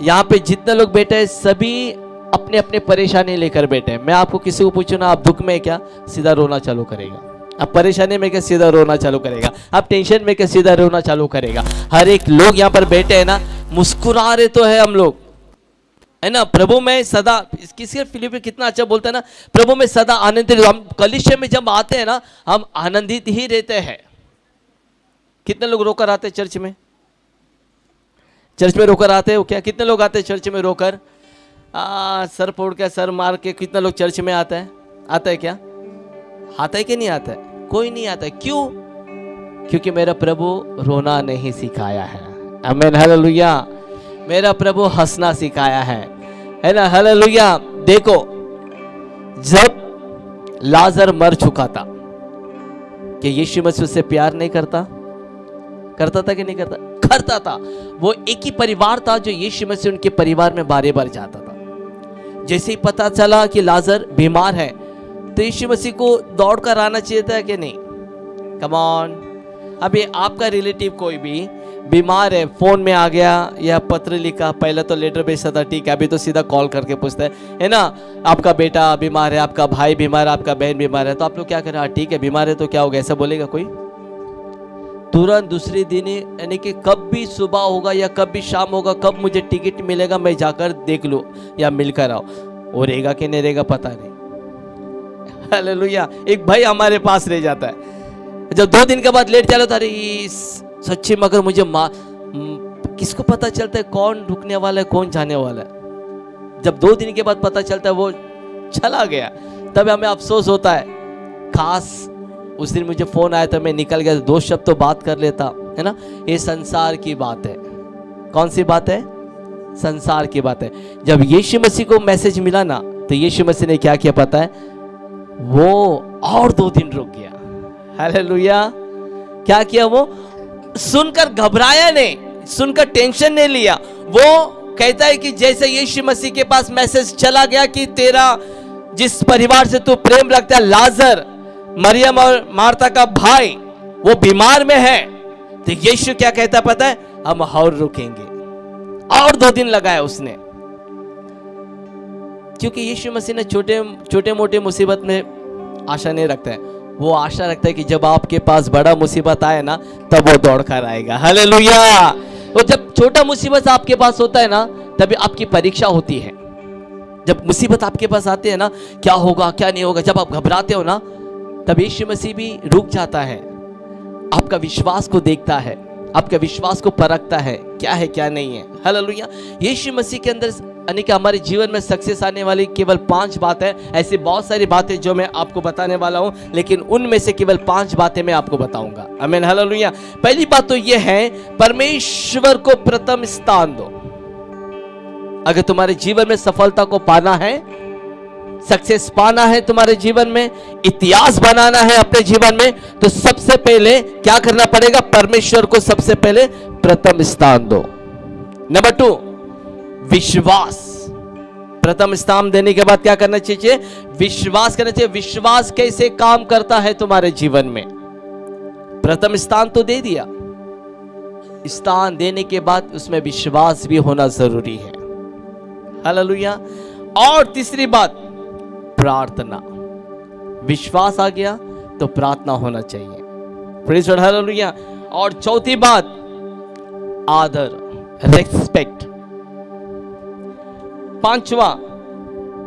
यहाँ पे जितने लोग बैठे हैं, सभी अपने अपने परेशानी लेकर बैठे हैं। मैं आपको किसी को पूछू ना, आप दुख में क्या? सीधा रोना चालू करेगा। आप परेशानी में क्या? सीधा रोना चालू करेगा। आप टेंशन में क्या? सीधा रोना चालू करेगा। हर एक लोग यहाँ पर बैठे हैं ना, मुस्कुरा रहे तो है हम लोग। है ना? प्रभु में सदा किसी फिलिप कितना अच्छा बोलता है ना? प्रभु में सदा आनंदित हम कलिशे में जब आते हैं ना हम आनंदित ही रहते हैं। कितने लोग रोकर आते हैं चर्च में? चर्च में रोकर आते हो क्या? कितने लोग आते चर्च में रोकर? आ, सर फोड़ के सर मार के कितने लोग चर्च में आता है? आता है क्या? आता है कि नहीं आता है? कोई नहीं आता क्यों? क्योंकि मेरा प्रभु रोना नहीं सिखाया है। अमेन हालेलुया मेरा प्रभु हंसना सिखाया है। है ना? हालेलुया देखो, जब लाजर मर चुका था कि यीशु मसीह उससे प्यार नहीं करता? करता था कि नहीं करता? करता था। वो एक ही परिवार था जो यीशु मसीह उनके परिवार में बारे बार जाता था। जैसे ही पता चला कि लाजर बीमार है तो यीशु मसीह को दौड़ कर आना चाहिए था कि नहीं? कमॉन अभी आपका रिलेटिव कोई भी बीमार है, फ़ोन में आ गया, या पत्र लिखा, पहले तो लेटर भेजता था, ठीक है, अभी तो सीधा कॉल करके पूछता है है ना? आपका बेटा बीमार है, आपका भाई बीमार है, आपका बहन बीमार है तो आप लोग क्या करें हाँ? ठीक है, बीमार है तो क्या होगा ऐसा बोलेगा कोई? तुरंत दूसरे दिन, यानी कि कब भी सुबह होगा या कब भी शाम होगा, कब मुझे टिकट मिलेगा, मैं जाकर देख लूँ, या मिलकर आओ वो रहेगा कि नहीं रहेगा, पता नहीं। हालेलुया एक भाई हमारे पास रह जाता है। जब दो दिन के बाद लेट चलो था सच्ची मगर मुझे माँ किसको पता चलता है कौन रुकने वाला है, कौन जाने वाला है? जब दो दिन के बाद पता चलता है वो चला गया, तब हमें अफसोस होता है। खास उस दिन मुझे फ़ोन आया था मैं निकल गया, दो शब्द तो बात कर लेता, है ना? ये संसार की बात है। कौन सी बात है? संसार की बात है। जब यीशु मसीह को मैसेज मिला ना तो यीशु मसीह ने क्या किया पता है? वो और दो दिन रुक गया। हालेलुया। क्या किया वो? सुनकर घबराया नहीं, सुनकर टेंशन नहीं लिया। वो कहता है कि जैसे यीशु मसीह के पास मैसेज चला गया कि तेरा जिस परिवार से तू प्रेम रखता है, लाजर, मरियम और मार्ता का भाई, वो बीमार में है। तो यीशु क्या कहता पता है? हम और रुकेंगे। और दो दिन लगाया उसने। क्योंकि यीशु मसीह ने छोटे छोटे मोटे मुसीबत में आशा नहीं रखता है। वो आशा रखता है कि जब आपके पास बड़ा मुसीबत आए ना, तब वो दौड़ कर आएगा। हालेलुया! वो जब छोटा मुसीबत आपके पास होता है ना, तभी आपकी परीक्षा होती है। जब मुसीबत आपके पास आती है ना, क्या होगा, क्या नहीं होगा, जब आप घबराते हो ना, तब यीशु मसीह भी रुक जाता है। आपका विश्वास को देखता है, आपके विश्वास को परखता है, क्या है, क्या नहीं है। हालेलुया! यीशु मसीह के अंदर यानी कि हमारे जीवन में सक्सेस आने वाली केवल पाँच बातें ऐसी बहुत सारी बातें जो मैं आपको बताने वाला हूँ, लेकिन उनमें से केवल पाँच बातें मैं आपको बताऊँगा। अमेन हालेलुया पहली बात तो यह है, परमेश्वर को प्रथम स्थान दो। अगर तुम्हारे जीवन में सफलता को पाना है सक्सेस पाना है तुम्हारे जीवन में, इतिहास बनाना है अपने जीवन में तो सबसे पहले क्या करना पड़ेगा? परमेश्वर को सबसे पहले प्रथम स्थान दो। नंबर टू विश्वास। प्रथम स्थान देने के बाद क्या करना चाहिए विश्वास करना चाहिए। विश्वास कैसे काम करता है तुम्हारे जीवन में? प्रथम स्थान तो दे दिया। स्थान देने के बाद उसमें विश्वास भी होना ज़रूरी है। हालेलुया। और तीसरी बात, प्रार्थना। विश्वास आ गया तो प्रार्थना होना चाहिए। और चौथी बात, आदर रेस्पेक्ट पांचवा,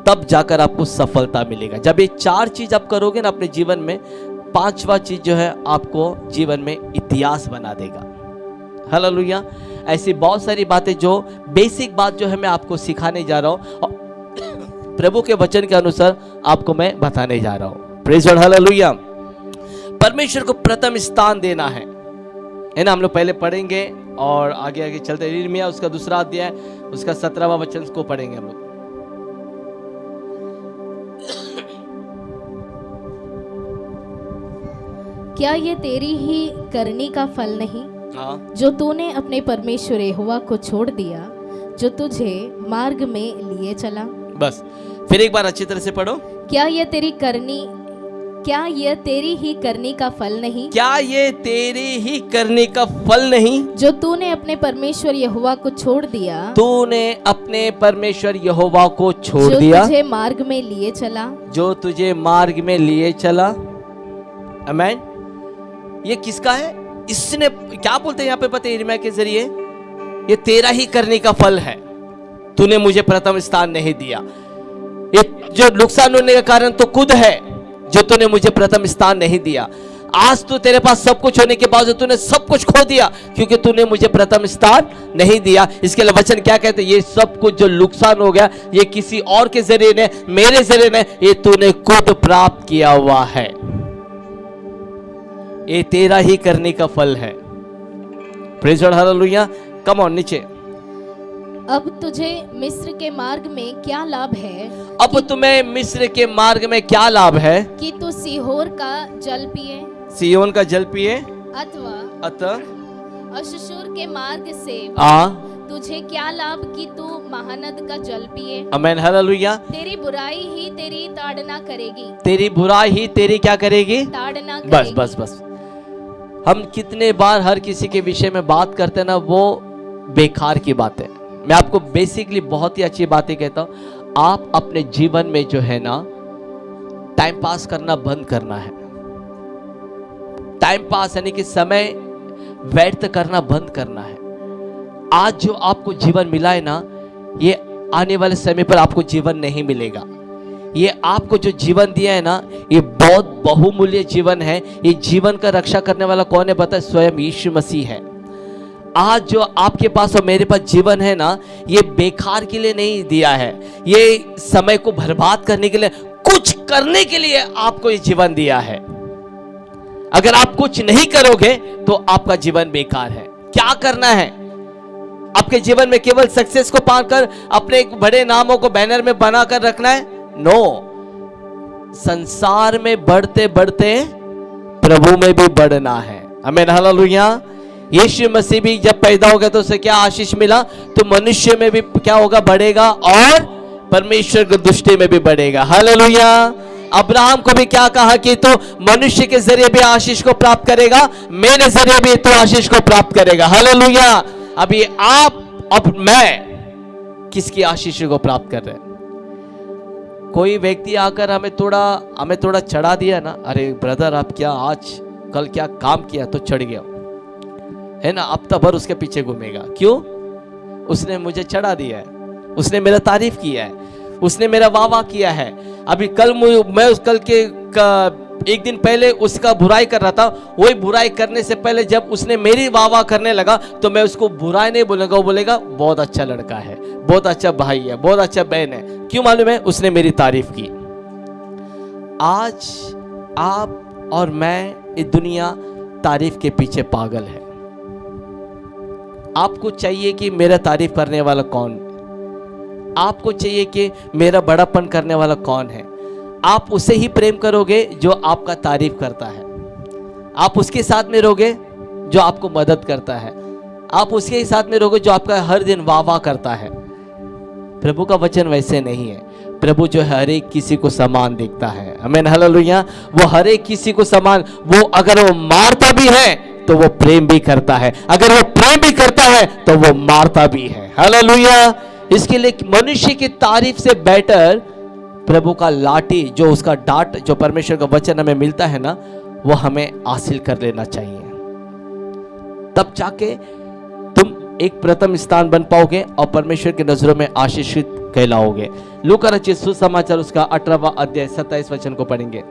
तब जाकर आपको सफलता मिलेगा। जब ये चार चीज़ आप करोगे ना अपने जीवन में, पांचवा चीज़ जो है आपको जीवन में इतिहास बना देगा। हालेलुया। ऐसी बहुत सारी बातें जो बेसिक बात जो है मैं आपको सिखाने जा रहा हूँ प्रभु के वचन के अनुसार आपको मैं बताने जा रहा हूँ। परमेश्वर को प्रथम स्थान देना है। है ना हम लोग पहले पढ़ेंगे और आगे आगे चलते इर्मिया उसका दूसरा अध्याय उसका सत्रहवा वचन को पढ़ेंगे हम लोग। क्या ये तेरी ही करनी का फल नहीं? हाँ। जो तूने अपने परमेश्वर यहोवा को छोड़ दिया जो तुझे मार्ग में लिए चला। बस। फिर एक बार अच्छी तरह से पढ़ो। क्या ये तेरी करनी क्या यह तेरी ही करनी का फल नहीं? क्या ये तेरे ही करने का फल नहीं? जो तूने अपने परमेश्वर यहोवा को छोड़ दिया तूने अपने परमेश्वर यहोवा को छोड़ जो दिया। तुझे मार्ग में लिए चला। जो तुझे मार्ग में लिए चला। अमेन ये किसका है? इसने क्या बोलते हैं यहाँ पे पता के ज़रिए? ये तेरा ही करने का फल है। तूने मुझे प्रथम स्थान नहीं दिया। ये जो नुकसान होने का कारण तो खुद है। जो तूने मुझे प्रथम स्थान नहीं दिया। आज तू तेरे पास सब कुछ होने के बावजूद तूने सब कुछ खो दिया, क्योंकि तूने मुझे प्रथम स्थान नहीं दिया। इसके लिए वचन क्या कहते ये सब कुछ जो नुकसान हो गया, ये किसी और के ज़रिए ने मेरे ज़रिए ने ये तूने खुद प्राप्त किया हुआ है। ये तेरा ही करने का फल है। कम ऑन नीचे। अब तुझे मिस्र के मार्ग में क्या लाभ है? अब तुम्हें मिस्र के मार्ग में क्या लाभ है? कि तू सीहोर का जल पिए। सियोन का जल पिए। अथवा अतः अशशूर के मार्ग से आ। तुझे क्या लाभ कि तू महानद का जल पिए? अमेन हालेलुया तेरी बुराई ही तेरी ताड़ना करेगी। तेरी बुराई ही तेरी क्या करेगी? ताड़ना बस करेगी। बस बस। हम कितने बार हर किसी के विषय में बात करते ना वो बेकार की बात। है मैं आपको बेसिकली बहुत ही अच्छी बातें कहता हूँ। आप अपने जीवन में जो है ना टाइम पास करना बंद करना है। टाइम पास यानी कि समय व्यर्थ करना बंद करना है। आज जो आपको जीवन मिला है ना, ये आने वाले समय पर आपको जीवन नहीं मिलेगा। ये आपको जो जीवन दिया है ना, ये बहुत बहुमूल्य जीवन है। ये जीवन का रक्षा करने वाला कौन है? है, स्वयं यीशु मसीह है। आज जो आपके पास और मेरे पास जीवन है ना, ये बेकार के लिए नहीं दिया है। ये समय को बर्बाद करने के लिए, कुछ करने के लिए आपको ये जीवन दिया है। अगर आप कुछ नहीं करोगे तो आपका जीवन बेकार है। क्या करना है? आपके जीवन में केवल सक्सेस को पाकर अपने एक बड़े नामों को बैनर में बनाकर रखना है? नो संसार में बढ़ते बढ़ते प्रभु में भी बढ़ना है। हमें हालेलुया यीशु मसीह भी जब पैदा हो गया तो उसे क्या आशीष मिला? तो मनुष्य में भी क्या होगा? बढ़ेगा और परमेश्वर की दृष्टि में भी बढ़ेगा। हालेलुया। अब्राहम को भी क्या कहा कि तो मनुष्य के ज़रिए भी आशीष को प्राप्त करेगा, मेरे ज़रिए भी तो आशीष को प्राप्त करेगा। हालेलुया। अभी आप अब मैं किसकी आशीष को प्राप्त कर रहे हैं? कोई व्यक्ति आकर हमें थोड़ा हमें थोड़ा चढ़ा दिया ना, अरे ब्रदर, आप क्या आज कल क्या काम किया? तो चढ़ गया। है ना? अब भर उसके पीछे घूमेगा। क्यों? उसने मुझे चढ़ा दिया है। उसने मेरा तारीफ़ किया है। उसने मेरा वाह वाह किया है। अभी कल मु- उस कल के का, एक दिन पहले उसका बुराई कर रहा था। वही बुराई करने से पहले जब उसने मेरी वाह वाह करने लगा तो मैं उसको बुराई नहीं बोलेगा वो बोलेगा बहुत अच्छा लड़का है। बहुत अच्छा भाई है। बहुत अच्छा बहन है। क्यों मालूम है? उसने मेरी तारीफ़ की। आज आप और मैं ये दुनिया तारीफ़ के पीछे पागल है। आपको चाहिए कि मेरा तारीफ़ करने वाला कौन? आपको चाहिए कि मेरा बड़ापन करने वाला कौन है? आप उसे ही प्रेम करोगे जो आपका तारीफ़ करता है। आप उसके साथ में रहोगे जो आपको मदद करता है। आप उसके ही साथ में रहोगे जो आपका हर दिन वाह वाह करता है। प्रभु का वचन वैसे नहीं है। प्रभु जो है, हर एक किसी को समान देखता है। हमें हालेलुया वो हर एक किसी को समान, वो अगर वो मारता भी है तो वो प्रेम भी करता है। अगर वो प्रेम भी करता है तो वो मारता भी है। हालेलुया इसके लिए मनुष्य की तारीफ़ से बेटर प्रभु का लाठी, जो उसका डांट, जो परमेश्वर का वचन हमें मिलता है ना, वो हमें हासिल कर लेना चाहिए। तब जाके तुम एक प्रथम स्थान बन पाओगे और परमेश्वर की नज़रों में आशीषित कहलाओगे। लूका रचित सुसमाचार उसका अठारहवा अध्याय, सत्ताईस वचन को पढ़ेंगे।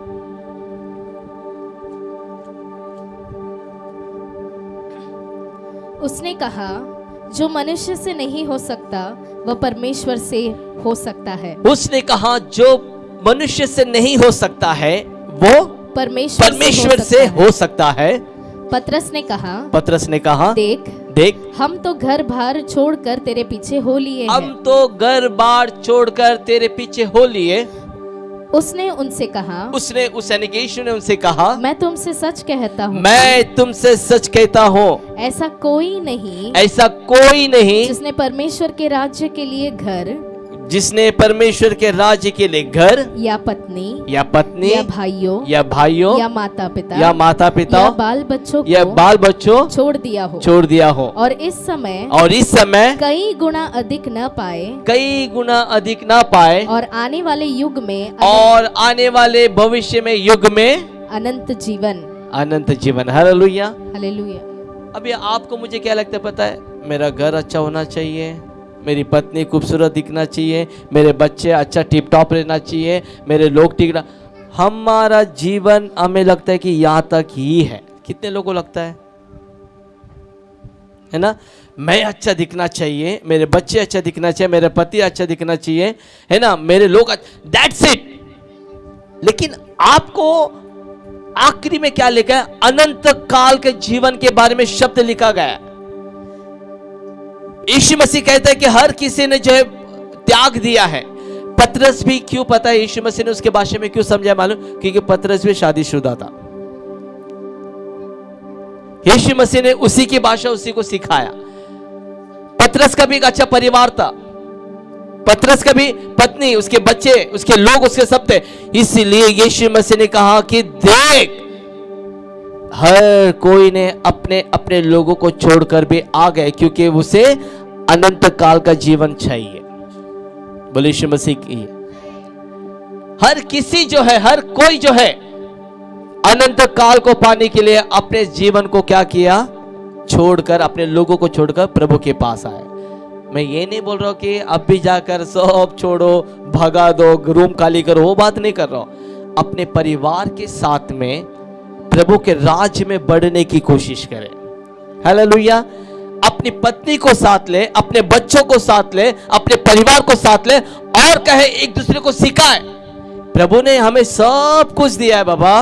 उसने कहा जो मनुष्य से नहीं हो सकता वह परमेश्वर से हो सकता है। उसने कहा जो मनुष्य से नहीं हो सकता है वो परमेश्वर परमेश्वर से हो। सकता है। है पतरस ने कहा पत्रस ने कहा देख देख हम तो घर बार छोड़कर तेरे पीछे हो लिए हम तो घर बार छोड़कर तेरे पीछे हो लिए। उसने उनसे कहा उसने उस एनिगेशन यीशु ने उनसे कहा मैं तुमसे सच कहता हूँ। मैं तुमसे सच कहता हूँ। ऐसा कोई नहीं ऐसा कोई नहीं जिसने परमेश्वर के राज्य के लिए घर जिसने परमेश्वर के राज्य के लिए घर या पत्नी या पत्नी या भाइयों या भाइयों या माता पिता या माता पिता या बाल बच्चों या बाल बच्चों छोड़ दिया हो। छोड़ दिया हो। और इस समय और इस समय कई गुना अधिक न पाए। कई गुना अधिक ना पाए। और आने वाले युग में और आने वाले भविष्य में युग में अनंत जीवन। अनंत जीवन। हालेलुया। हालेलुया। अभी आपको मुझे क्या लगता है पता है? मेरा घर अच्छा होना चाहिए। मेरी पत्नी खूबसूरत दिखना चाहिए, मेरे बच्चे अच्छा टिप टॉप रहना चाहिए, मेरे लोग रह, हमारा जीवन हमें लगता है कि यहाँ तक ही है। कितने लोगों को लगता है? है ना? मैं अच्छा दिखना चाहिए, मेरे बच्चे अच्छा दिखना चाहिए, मेरे पति अच्छा दिखना चाहिए, है ना? मेरे लोग दैट्स इट लेकिन आपको आखिरी में क्या लिखा है? अनंत काल के जीवन के बारे में शब्द लिखा गया है। यीशु मसीह कहता है कि हर किसी ने जो है त्याग दिया है। पतरस भी क्यों पता है यीशु मसीह ने उसके भाषा में क्यों समझाया मालूम? क्योंकि पतरस भी शादीशुदा था। यीशु मसीह ने उसी की भाषा उसी को सिखाया। पतरस का भी एक अच्छा परिवार था। पतरस का भी पत्नी, उसके बच्चे, उसके लोग, उसके सब थे। इसलिए यीशु मसीह ने कहा कि देख, हर कोई ने अपने अपने लोगों को छोड़कर भी आ गए, क्योंकि उसे अनंत काल का जीवन चाहिए। बोले मसीह की, हर किसी जो है, हर कोई जो है अनंत काल को पाने के लिए अपने जीवन को क्या किया? छोड़कर, अपने लोगों को छोड़कर प्रभु के पास आए। मैं ये नहीं बोल रहा हूँ कि अब भी जाकर सब छोड़ो, भगा दो, रूम खाली करो, वो बात नहीं कर रहा हूँ। अपने परिवार के साथ में, प्रभु के राज्य में बढ़ने की कोशिश करें। हालेलुया। अपनी पत्नी को साथ ले, अपने बच्चों को साथ ले, अपने परिवार को साथ ले और कहे एक दूसरे को सिखाए। प्रभु ने हमें सब कुछ दिया है बाबा।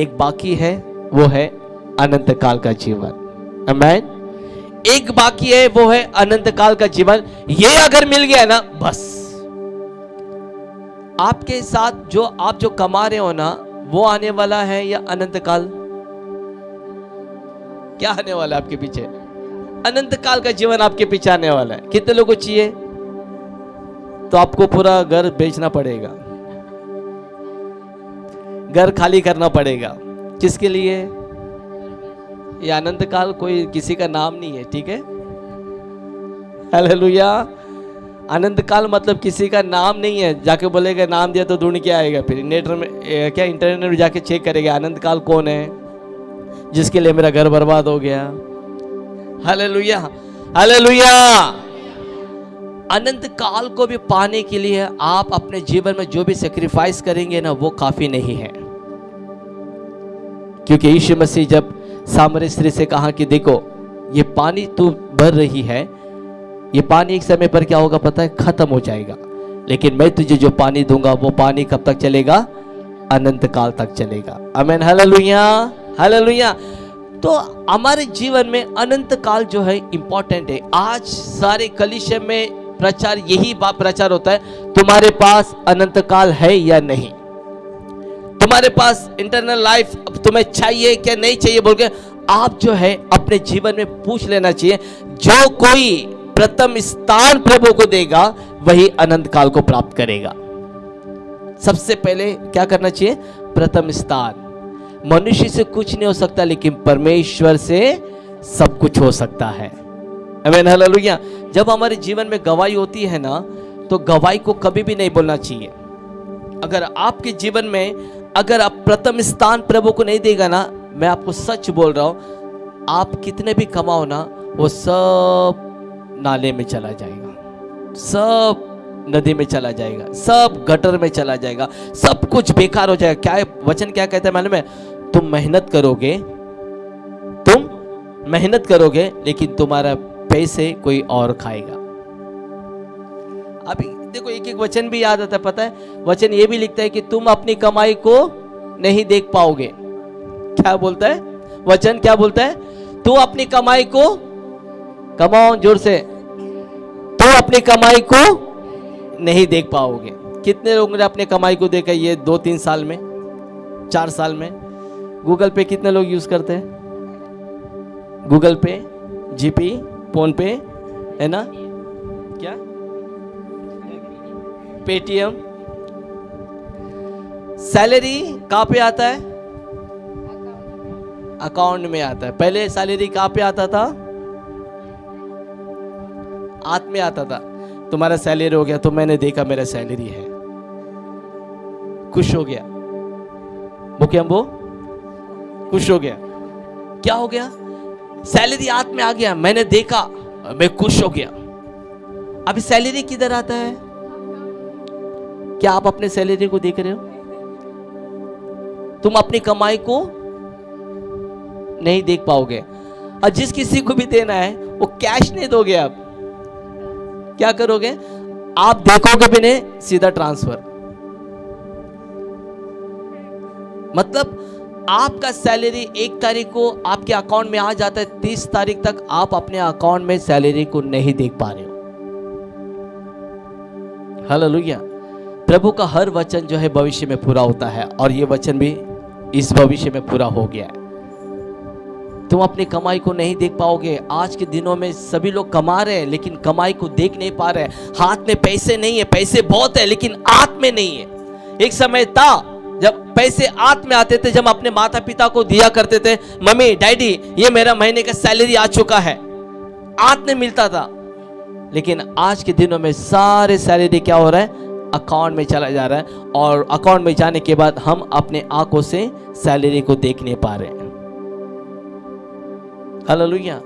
एक बाकी है, वो है अनंत काल का जीवन। अमेन एक बाकी है, वो है अनंत काल का जीवन। ये अगर मिल गया ना, बस। आपके साथ जो, आप जो कमा रहे हो ना, वो आने वाला है या अनंत काल? क्या आने वाला है आपके पीछे? अनंत काल का जीवन आपके पीछे आने वाला है। कितने लोगों को चाहिए? तो आपको पूरा घर बेचना पड़ेगा। घर खाली करना पड़ेगा। किसके लिए? ये अनंत काल कोई किसी का नाम नहीं है, ठीक है? हालेलुया अनंत काल मतलब किसी का नाम नहीं है। जाके बोलेगा, नाम दिया तो ढूंढ के आएगा फिर। नेट में क्या इंटरनेट में जाके चेक करेगा, अनंत काल कौन है? जिसके लिए मेरा घर बर्बाद हो गया। हालेलुया हालेलुया अनंत काल को भी पाने के लिए आप अपने जीवन में जो भी सेक्रीफाइस करेंगे ना, वो काफ़ी नहीं है। क्योंकि यीशु मसीह जब सामरे स्त्री से कहा कि देखो, ये पानी तू भर रही है, ये पानी एक समय पर क्या होगा पता है? खत्म हो जाएगा। लेकिन मैं तुझे जो पानी दूँगा, वो पानी कब तक चलेगा? अनंत काल तक चलेगा। अमेन हालेलुया हालेलुया तो हमारे जीवन में अनंत काल जो है इंपॉर्टेंट है। आज सारे कलिशे में प्रचार, यही बात प्रचार होता है, तुम्हारे पास अनंत काल है या नहीं? तुम्हारे पास इंटरनल लाइफ तुम्हें चाहिए क्या नहीं चाहिए? बोल के आप जो है अपने जीवन में पूछ लेना चाहिए। जो कोई प्रथम स्थान प्रभु को देगा, वही अनंत काल को प्राप्त करेगा। सबसे पहले क्या करना चाहिए? प्रथम स्थान। मनुष्य से कुछ नहीं हो सकता, लेकिन परमेश्वर से सब कुछ हो सकता है। जब हमारे जीवन में गवाही होती है ना तो गवाही को कभी भी नहीं बोलना चाहिए। अगर आपके जीवन में, अगर आप प्रथम स्थान प्रभु को नहीं देगा ना, मैं आपको सच बोल रहा हूँ, आप कितने भी कमाओ ना, वो सब नाले में चला जाएगा। सब नदी में चला जाएगा, सब गटर में चला जाएगा, सब कुछ बेकार हो जाएगा। क्या वचन क्या कहता है मालूम है? तुम मेहनत करोगे, तुम मेहनत करोगे, लेकिन तुम्हारा पैसे कोई और खाएगा। अभी देखो एक एक वचन भी याद आता है, पता है? वचन ये भी लिखता है कि तुम अपनी कमाई को नहीं देख पाओगे। क्या बोलता है? वचन क्या बोलता है? तू अपनी कमाई को कमाओ ज़ोर से, तू अपनी कमाई को नहीं देख पाओगे। कितने लोगों ने अपने कमाई को देखा ये दो तीन साल में, चार साल में? गूगल पे कितने लोग यूज़ करते हैं? गूगल पे, जीपी फ़ोन पे है ना? क्या? पेटीएम। सैलरी कहाँ पे आता है? अकाउंट में आता है। पहले सैलरी कहाँ पे आता था? हाथ में आता था। तुम्हारा सैलरी हो गया तो मैंने देखा मेरा सैलरी है। खुश हो गया। मुख्यम्बो खुश हो गया। क्या हो गया? सैलरी हाथ में आ गया। मैंने देखा, मैं खुश हो गया। अभी सैलरी किधर आता है? क्या आप अपने सैलरी को देख रहे हो? तुम अपनी कमाई को नहीं देख पाओगे। और जिस किसी को भी देना है, वो कैश नहीं दोगे आप। क्या करोगे? आप देखोगे भी नहीं, सीधा ट्रांसफ़र मतलब आपका सैलरी एक तारीख को आपके अकाउंट में आ जाता है, तीस तारीख तक आप अपने अकाउंट में सैलरी को नहीं देख पा रहे हो। हालेलुया प्रभु का हर वचन जो है भविष्य में पूरा होता है और ये वचन भी इस भविष्य में पूरा हो गया है। तुम अपनी कमाई को नहीं देख पाओगे। आज के दिनों में सभी लोग कमा रहे हैं, लेकिन कमाई को देख नहीं पा रहे हाथ में पैसे नहीं है, पैसे बहुत है, लेकिन हाथ में नहीं है। एक समय था जब पैसे हाथ में आते थे, जब अपने माता पिता को दिया करते थे, मम्मी, डैडी, ये मेरा महीने का सैलरी आ चुका है। हाथ में मिलता था। लेकिन आज के दिनों में सारे सैलरी क्या हो रहा है? अकाउंट में चला जा रहा है और अकाउंट में जाने के बाद हम अपने आँखों से सैलरी को देख नहीं पा रहे हालेलुया।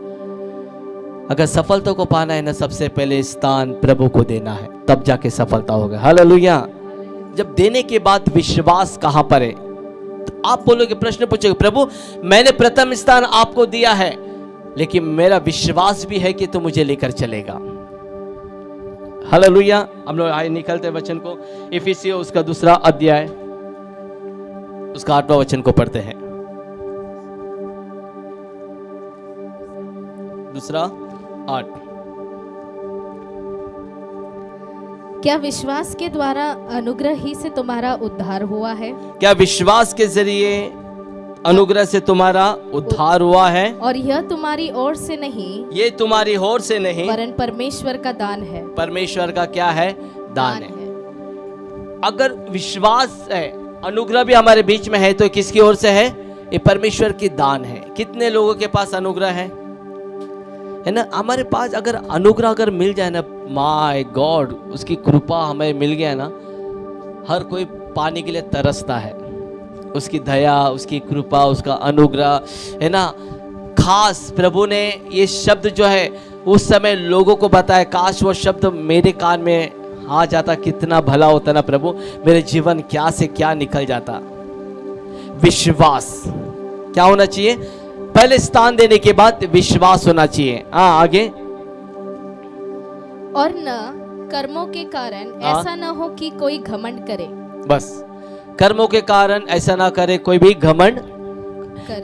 अगर सफलता को पाना है ना, सबसे पहले स्थान प्रभु को देना है, तब जाके सफलता होगा। हालेलुया। जब देने के बाद विश्वास कहाँ पर है? तो आप बोलोगे, प्रश्न पूछोगे, प्रभु, मैंने प्रथम स्थान आपको दिया है, लेकिन मेरा विश्वास भी है कि तू मुझे लेकर चलेगा। हालेलुया। हम लोग आए, निकलते वचन को। इफिसियो, उसका दूसरा अध्याय, उसका आठवां वचन को पढ़ते हैं। दूसरा आठ। क्या विश्वास के द्वारा अनुग्रह ही से तुम्हारा उद्धार हुआ है? क्या विश्वास के ज़रिए अनुग्रह से तुम्हारा उद्धार हुआ है? और यह तुम्हारी ओर से नहीं ये तुम्हारी होर से नहीं वरन परमेश्वर का दान है। परमेश्वर का क्या है? दान दान है।, है। अगर विश्वास है अनुग्रह भी हमारे बीच में है तो किसकी ओर से है? ये परमेश्वर की दान है। कितने लोगों के पास अनुग्रह है? है ना? हमारे पास अगर अनुग्रह अगर मिल जाए ना माय गॉड उसकी कृपा हमें मिल गया ना, हर कोई पानी के लिए तरसता है। उसकी दया, उसकी कृपा, उसका अनुग्रह, है ना? खास प्रभु ने ये शब्द जो है, उस समय लोगों को बताया, काश वो शब्द मेरे कान में आ जाता, कितना भला होता ना प्रभु, मेरे जीवन क्या से क्या निकल जाता। विश्वास, क्या होना चाहिए? पहले स्थान देने के बाद विश्वास होना चाहिए। हाँ आगे। और न कर्मों के कारण हाँ। ऐसा न हो कि कोई घमंड करे। बस। कर्मों के कारण ऐसा ना करे कोई भी घमंड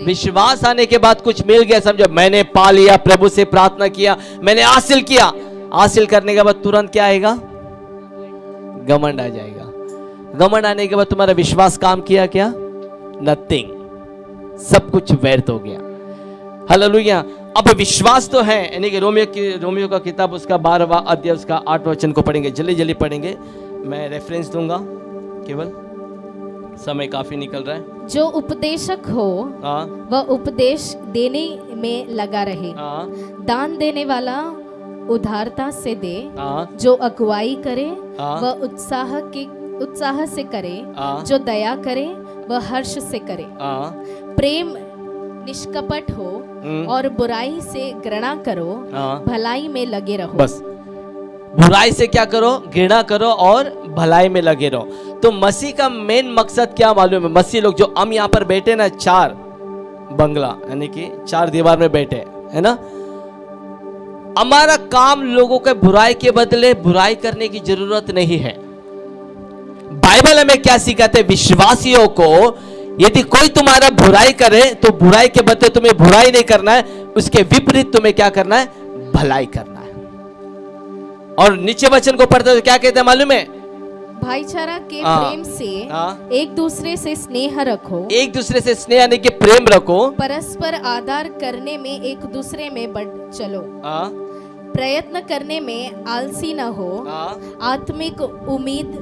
विश्वास आने के बाद कुछ मिल गया समझो मैंने पा लिया प्रभु से प्रार्थना किया मैंने हासिल किया। हासिल करने के बाद तुरंत क्या आएगा? घमंड आ जाएगा। घमंड आने के बाद तुम्हारा विश्वास काम किया क्या? नथिंग सब कुछ व्यर्थ हो गया। हालेलुया अब विश्वास तो है। यानी कि रोमियो की रोमियो का किताब उसका बारहवा अध्याय उसका आठ वचन को पढ़ेंगे। जल्दी जल्दी पढ़ेंगे। मैं रेफरेंस दूँगा। केवल समय काफ़ी निकल रहा है। जो उपदेशक हो हाँ। वह उपदेश देने में लगा रहे। हाँ। दान देने वाला उदारता से दे। हाँ। जो अगुवाई करे। वह उत्साह के उत्साह से करे। जो दया करे वह हर्ष से करे। प्रेम निष्कपट हो हम्म, और बुराई से घृणा करो हाँ। भलाई में लगे रहो। बस। बुराई से क्या करो? घृणा करो और भलाई में लगे रहो। तो मसीह का मेन मकसद क्या मालूम है? मसीह लोग जो हम यहाँ पर बैठे ना चार बंगला यानी कि चार दीवार में बैठे है ना? हमारा काम लोगों के बुराई के बदले बुराई करने की ज़रूरत नहीं है। बाइबल हमें क्या सिखाते? विश्वासियों को यदि कोई तुम्हारा बुराई करे तो बुराई के बदले तुम्हें बुराई नहीं करना है उसके विपरीत तुम्हें क्या करना है? भलाई करना है। और नीचे वचन को पढ़ते तो क्या कहते हैं मालूम है? भाईचारा के हाँ। प्रेम से हाँ। एक दूसरे से स्नेह रखो। एक दूसरे से स्नेह यानी कि प्रेम रखो। परस्पर आदर करने में एक दूसरे में बढ़ चलो। हाँ, प्रयत्न करने में आलसी न हो। आत्मिक उम्मीद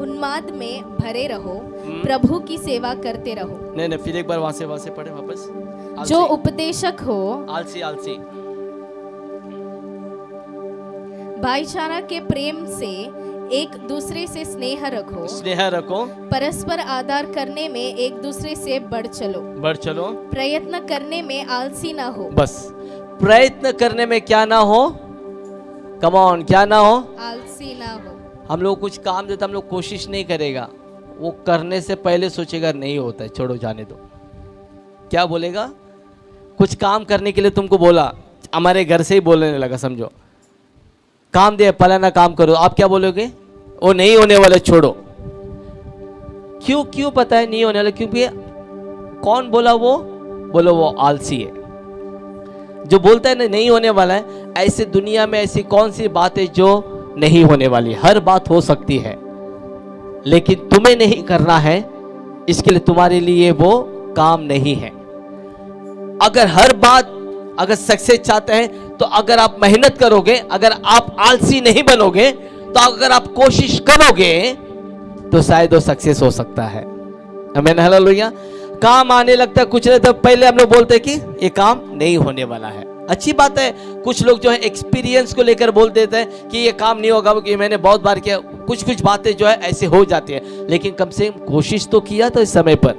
उन्माद में भरे रहो। प्रभु की सेवा करते रहो। नहीं नहीं फिर एक बार वहाँ से वहाँ से पढ़े वापस। जो उपदेशक हो। आलसी आलसी। भाईचारा के प्रेम से एक दूसरे से स्नेह रखो। स्नेह रखो। परस्पर आदर करने में एक दूसरे से बढ़ चलो। बढ़ चलो। प्रयत्न करने में आलसी न हो। बस। प्रयत्न करने में क्या ना हो? कमॉन क्या ना हो? आलसी ना हो। हम लोग कुछ काम देते हम लोग कोशिश नहीं करेगा। वो करने से पहले सोचेगा, नहीं होता है, छोड़ो, जाने दो। क्या बोलेगा? कुछ काम करने के लिए तुमको बोला, हमारे घर से ही बोलने लगा, समझो। काम दे पलाना काम करो। आप क्या बोलोगे? वो नहीं होने वाला, छोड़ो। क्यों क्यों पता है नहीं होने वाला? क्योंकि कौन बोला वो? बोलो, वो आलसी है। जो बोलता है ना, नहीं होने वाला है, ऐसे दुनिया में ऐसी कौन सी बात है जो नहीं होने वाली? हर बात हो सकती है। लेकिन तुम्हें नहीं करना है, इसके लिए तुम्हारे लिए वो काम नहीं है। अगर हर बात, अगर सक्सेस चाहते हैं तो अगर आप मेहनत करोगे, अगर आप आलसी नहीं बनोगे तो अगर आप कोशिश करोगे तो शायद वो सक्सेस हो सकता है। हमें हालेलुया काम आने लगता है कुछ नहीं तो पहले हम लोग बोलते कि ये काम नहीं होने वाला है। अच्छी बात है। कुछ लोग जो है एक्सपीरियंस को लेकर बोल देते हैं कि ये काम नहीं होगा क्योंकि मैंने बहुत बार किया। कुछ कुछ बातें जो है ऐसे हो जाती है। लेकिन कम से कम कोशिश तो किया था इस समय पर।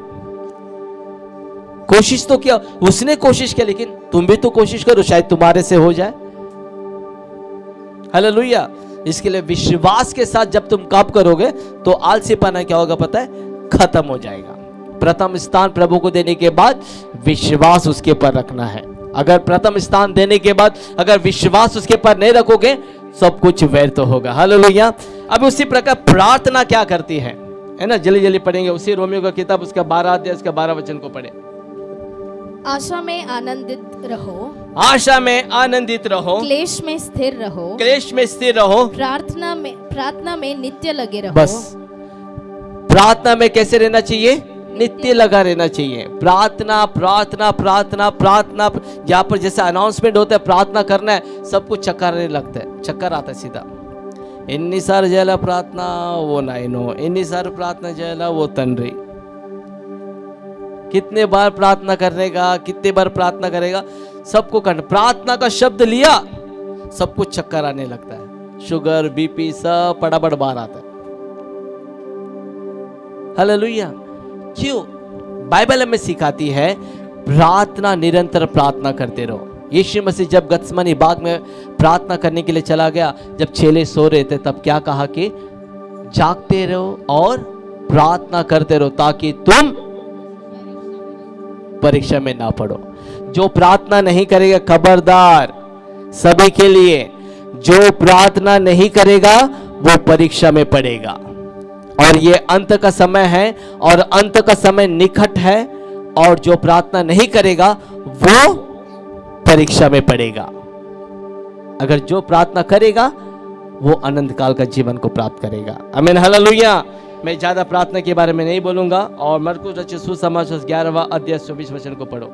कोशिश तो किया। उसने कोशिश किया, लेकिन तुम भी तो कोशिश करो, शायद तुम्हारे से हो जाए। हालेलुया इसके लिए विश्वास के साथ जब तुम काम करोगे तो आलसीपना क्या होगा पता है? खत्म हो जाएगा। प्रथम स्थान प्रभु को देने के बाद विश्वास उसके पर रखना है। अगर प्रथम स्थान देने के बाद अगर विश्वास उसके पर नहीं रखोगे सब कुछ व्यर्थ होगा। हालेलुया। अब उसी प्रकार प्रार्थना क्या करती है? है ना जल्दी जल्दी पढ़ेंगे। उसी रोमियो का किताब उसका बारह अध्याय उसका बारह वचन को पढ़े। आशा में आनंदित रहो। आशा में आनंदित रहो। क्लेश में स्थिर रहो। क्लेश में स्थिर रहो। प्रार्थना में प्रार्थना में नित्य लगे रहो। बस। प्रार्थना में कैसे रहना चाहिए? नित्य लगा रहना चाहिए प्रार्थना प्रार्थना प्रार्थना प्रार्थना यहाँ पर जैसे अनाउंसमेंट होता है प्रार्थना करना है सब कुछ चक्कर आने लगता है चक्कर आता है सीधा ఎన్నిసార్లు చేయాలా ప్రార్థన ఓ నాయనో ఎన్నిసార్లు ప్రార్థన చేయాలా ఓ తండ్రి कितने बार प्रार्थना करने का कितने बार प्रार्थना करेगा सबको करना प्रार्थना का शब्द लिया सब कुछ चक्कर आने लगता है शुगर बीपी सब फटाफट बाहर आता है हालेलुया क्यों? बाइबल हमें सिखाती है, प्रार्थना निरंतर प्रार्थना करते रहो। यीशु मसीह जब गत्समनी बाग में प्रार्थना करने के लिए चला गया, जब चेले सो रहे थे, तब क्या कहा कि, जागते रहो और प्रार्थना करते रहो ताकि तुम परीक्षा में ना पड़ो जो प्रार्थना नहीं करेगा, खबरदार, सभी के लिए, जो प्रार्थना नहीं करेगा, वो परीक्षा में पड़ेगा और ये अंत का समय है, और अंत का समय निकट है, और जो प्रार्थना नहीं करेगा, वो परीक्षा में पड़ेगा। अगर जो प्रार्थना करेगा, वो अनंत काल का जीवन को प्राप्त करेगा। अमीन हालेलुया। मैं ज़्यादा प्रार्थना के बारे में नहीं बोलूँगा, और मरकुस रचित सुसमाचार ग्यारहवा अध्याय चौबीस वचन को पढ़ो।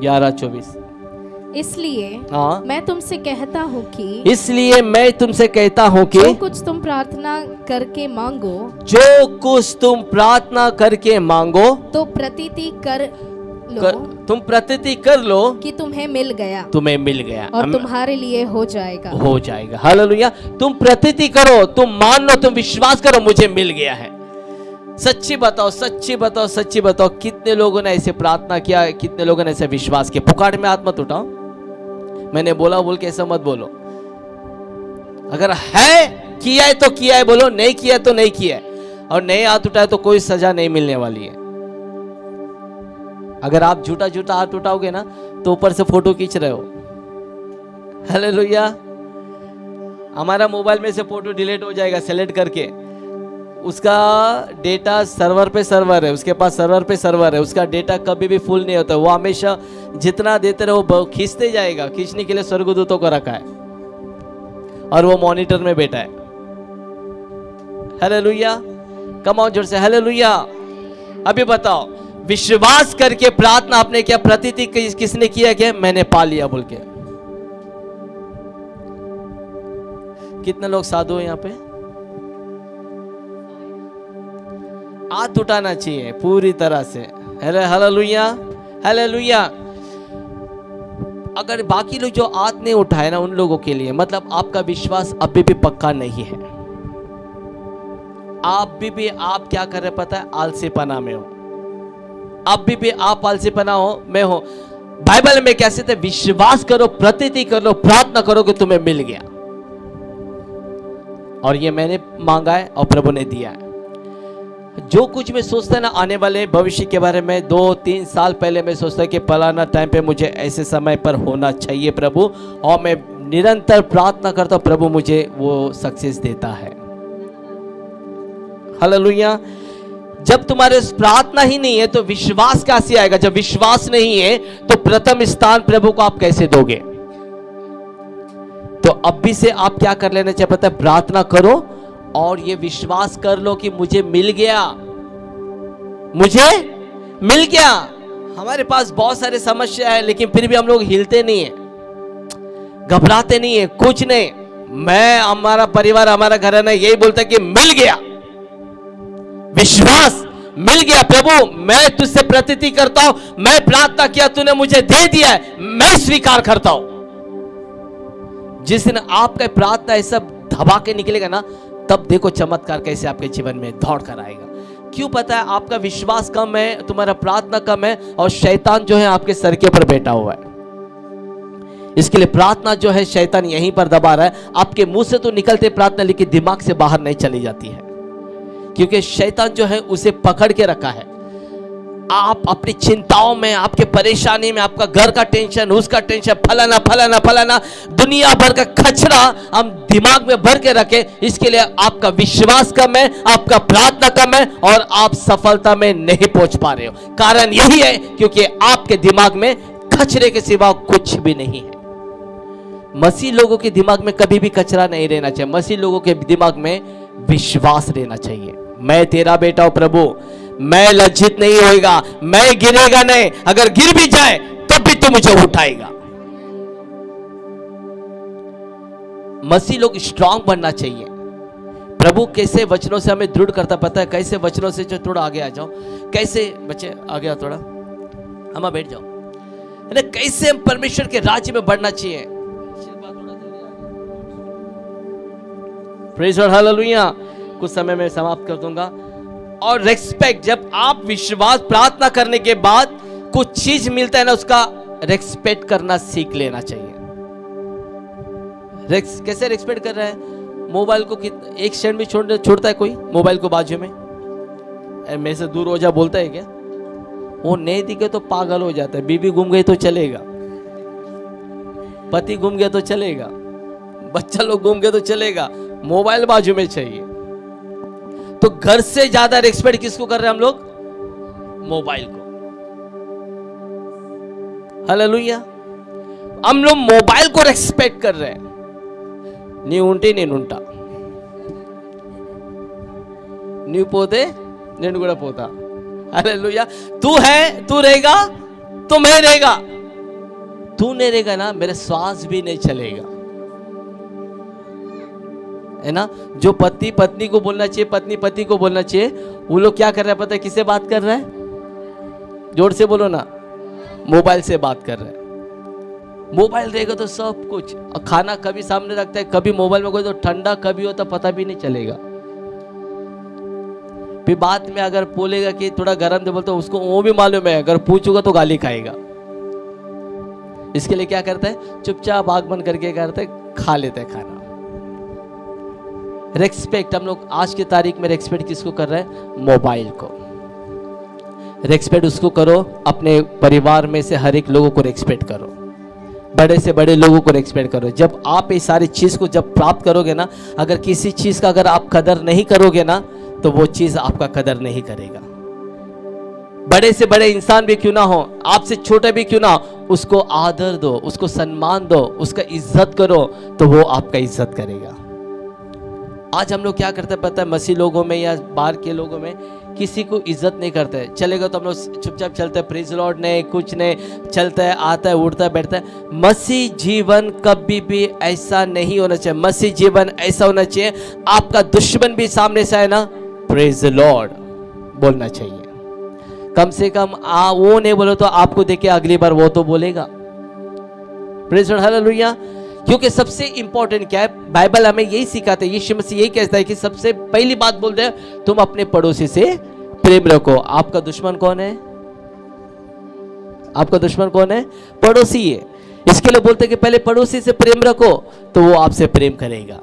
ग्यारह चौबीस। इसलिए हाँ। मैं तुमसे कहता हूँ कि इसलिए मैं तुमसे कहता हूँ कि जो कुछ तुम प्रार्थना करके मांगो जो कुछ तुम प्रार्थना करके मांगो तो प्रतीति कर लो कर, तुम प्रतीति कर लो कि तुम्हें मिल गया। तुम्हें मिल गया। और तुम्हारे लिए हो जाएगा। हो जाएगा। हालेलुया। तुम प्रतीति करो तुम मान लो तुम विश्वास करो मुझे मिल गया है। सच्ची बताओ सच्ची बताओ सच्ची बताओ कितने लोगों ने ऐसे प्रार्थना किया कितने लोगों ने ऐसे विश्वास किया? पुकार में आत्मा उठाओ। मैंने बोला, बोल के ऐसा मत बोलो। अगर है, किया है तो किया है, बोलो। नहीं किया तो नहीं किया है। और नहीं हाथ उठाए तो कोई सजा नहीं मिलने वाली है। अगर आप झूठा झूठा हाथ उठाओगे ना तो ऊपर से फ़ोटो खींच रहे हो। हालेलुया हमारा मोबाइल में से फ़ोटो डिलीट हो जाएगा, सेलेक्ट करके। उसका डेटा सर्वर पे सर्वर है, उसके पास सर्वर पे सर्वर है, उसका डेटा कभी भी फुल नहीं होता, वो हमेशा जितना देते रहे वो खींचते जाएगा। खींचने के लिए स्वर्गदूतों को रखा है। और वो मॉनिटर में बैठा है। हालेलुया कम ऑन ज़ोर से हालेलुया अभी बताओ, विश्वास करके प्रार्थना आपने क्या, प्रतीति किस- किसने किया क्या मैंने पा लिया बोल के? कितने लोग साधु हैं यहाँ पे? हाथ उठाना चाहिए, पूरी तरह से। हेले, हालेलुया हालेलुया। अगर बाकी लोग जो हाथ नहीं उठाए ना उन लोगों के लिए मतलब आपका विश्वास अभी भी पक्का नहीं है। आप भी भी आप क्या कर रहे पता है? आलसीपना में हो। अब भी भी आप आलसीपना हो, मैं हो। बाइबल में कैसे थे विश्वास करो, प्रतीति करो, प्रार्थना करो कि तुम्हें मिल गया। और ये मैंने मांगा है और प्रभु ने दिया है। जो कुछ मैं सोचता ना, आने वाले भविष्य के बारे में, दो, तीन साल पहले मैं सोचता कि फलाना टाइम पे मुझे ऐसे समय पर होना चाहिए प्रभु, और मैं निरंतर प्रार्थना करता हूँ, प्रभु मुझे वो सक्सेस देता है। हालेलुया जब तुम्हारे प्रार्थना ही नहीं है तो विश्वास कैसे आएगा? जब विश्वास नहीं है तो प्रथम स्थान प्रभु को आप कैसे दोगे? तो अभी से आप क्या कर लेना चाहिए पता है? प्रार्थना करो और ये विश्वास कर लो कि मुझे मिल गया। मुझे मिल गया। हमारे पास बहुत सारे समस्या है, लेकिन फिर भी हम लोग हिलते नहीं है, घबराते नहीं है, कुछ नहीं। मैं, हमारा परिवार, हमारा घराना यही बोलता कि मिल गया। विश्वास, मिल गया। प्रभु, मैं तुझसे प्रतीति करता हूँ, मैं प्रार्थना किया, तूने मुझे दे दिया है, मैं स्वीकार करता हूँ। जिस दिन आपका प्रार्थना सब धबा के निकलेगा ना तब देखो चमत्कार कैसे आपके जीवन में दौड़ कर आएगा। क्यों पता है आपका विश्वास कम है, तुम्हारा प्रार्थना कम है और शैतान जो है आपके सर के ऊपर बैठा हुआ है। इसके लिए प्रार्थना जो है शैतान यहीं पर दबा रहा है। आपके मुँह से तो निकलते प्रार्थना, लेकिन दिमाग से बाहर नहीं चली जाती है। क्योंकि शैतान जो है उसे पकड़ के रखा है। आप अपनी चिंताओं में, आपके परेशानी में, आपका घर का टेंशन उसका टेंशन फलाना फलाना फलाना, दुनिया भर का खचरा हम दिमाग में भर के रखें। इसके लिए आपका विश्वास कम है, आपका प्रार्थना कम है और आप सफलता में नहीं पहुँच पा रहे हो। कारण यही है क्योंकि आपके दिमाग में खचरे के सिवा कुछ भी नहीं है। मसीह लोगों के दिमाग में कभी भी कचरा नहीं रहना चाहिए। मसीह लोगों के दिमाग में विश्वास रहना चाहिए। मैं तेरा बेटा हूँ प्रभु। मैं लज्जित नहीं होएगा, मैं गिरेगा नहीं। अगर गिर भी जाए, तब भी तू मुझे उठाएगा। मसीह लोग स्ट्रांग बनना चाहिए। प्रभु कैसे वचनों से हमें दृढ़ करता पता है? कैसे वचनों से जो थोड़ा आगे आ जाओ। कैसे, बच्चे, आगे आओ थोड़ा। हम बैठ जाओ। कैसे हम परमेश्वर के राज्य में बढ़ना चाहिए? कुछ समय में समाप्त कर दूँगा। और रेस्पेक्ट जब आप विश्वास प्रार्थना करने के बाद कुछ चीज़ मिलता है ना उसका रेस्पेक्ट करना सीख लेना चाहिए। रेक्स कैसे रेस्पेक्ट कर रहा है? मोबाइल को कित, एक सेकंड भी छोड़ छोड़ता है कोई? मोबाइल को बाजू में? मेरे से दूर हो जा बोलता है क्या? वो नहीं दिखे तो पागल हो जाता है। बीबी घूम गई तो चलेगा। पति घूम गया तो चलेगा। बच्चा लोग घूम गए तो चलेगा। मोबाइल बाजू में चाहिए। तो घर से ज्यादा रेस्पेक्ट किसको कर रहे हैं हम लोग मोबाइल को हालेलुया हम लोग मोबाइल को रेस्पेक्ट कर रहे हैं నీ ఉంటే నేను ఉంటా నీవు పోతే నేను కూడా పోతా हालेलुया तू है तू रहेगा तो मैं रहेगा तू नहीं रहेगा ना मेरे श्वास भी नहीं चलेगा है ना? जो पति, पत्नी को बोलना चाहिए, पत्नी, पति को बोलना चाहिए, वो लोग क्या कर रहे हैं पता है? किससे बात कर रहे हैं? ज़ोर से बोलो ना। मोबाइल से बात कर रहे हैं। मोबाइल रहेगा तो सब कुछ। और खाना कभी सामने रखता है, कभी मोबाइल में कोई तो ठंडा कभी होता पता भी नहीं चलेगा। फिर बाद में अगर बोलेगा कि थोड़ा गर्म दे बोलते उसको वो भी मालूम है, अगर पूछूँगा तो गाली खाएगा। इसके लिए क्या करता है? चुपचाप आग बंद करके करता खा लेता है खाना। रेस्पेक्ट हम लोग आज की तारीख में रेस्पेक्ट किसको कर रहे हैं? मोबाइल को। रेस्पेक्ट उसको करो, अपने परिवार में से हर एक लोगों को रेस्पेक्ट करो। बड़े से बड़े लोगों को रेस्पेक्ट करो। जब आप ये सारी चीज़ को जब प्राप्त करोगे ना, अगर किसी चीज़ का अगर आप कदर नहीं करोगे ना तो वो चीज़ आपका कदर नहीं करेगा। बड़े से बड़े इंसान भी क्यों ना हो, आपसे छोटे भी क्यों ना हो, उसको आदर दो, उसको सम्मान दो, उसका इज़्ज़त करो तो वो आपका इज़्ज़त करेगा। आज हम लोग क्या करते हैं पता है? मसीह लोगों में या बाहर के लोगों में किसी को इज़्ज़त नहीं करते। चलेगा तो हम लोग चुपचाप चलते हैं। प्रिज लॉर्ड नहीं, कुछ नहीं। चलता है, आता है, उड़ता है, बैठता है। मसीह जीवन कभी भी ऐसा नहीं होना चाहिए। मसीह जीवन ऐसा होना चाहिए। आपका दुश्मन भी सामने से आए ना? प्रेज लॉर्ड बोलना चाहिए। कम से कम आ, वो नहीं बोलो तो आपको देखे अगली बार वो तो बोलेगा। प्रेज लॉर्ड हालेलुया क्योंकि सबसे इंपॉर्टेंट क्या है? बाइबल हमें यही सिखाते हैं, यीशु मसीह यही कहता है कि सबसे पहली बात बोलते हैं, तुम अपने पड़ोसी से प्रेम रखो। आपका दुश्मन कौन है? आपका दुश्मन कौन है? पड़ोसी है। इसके लिए बोलते हैं कि पहले पड़ोसी से प्रेम रखो तो वो आपसे प्रेम करेगा।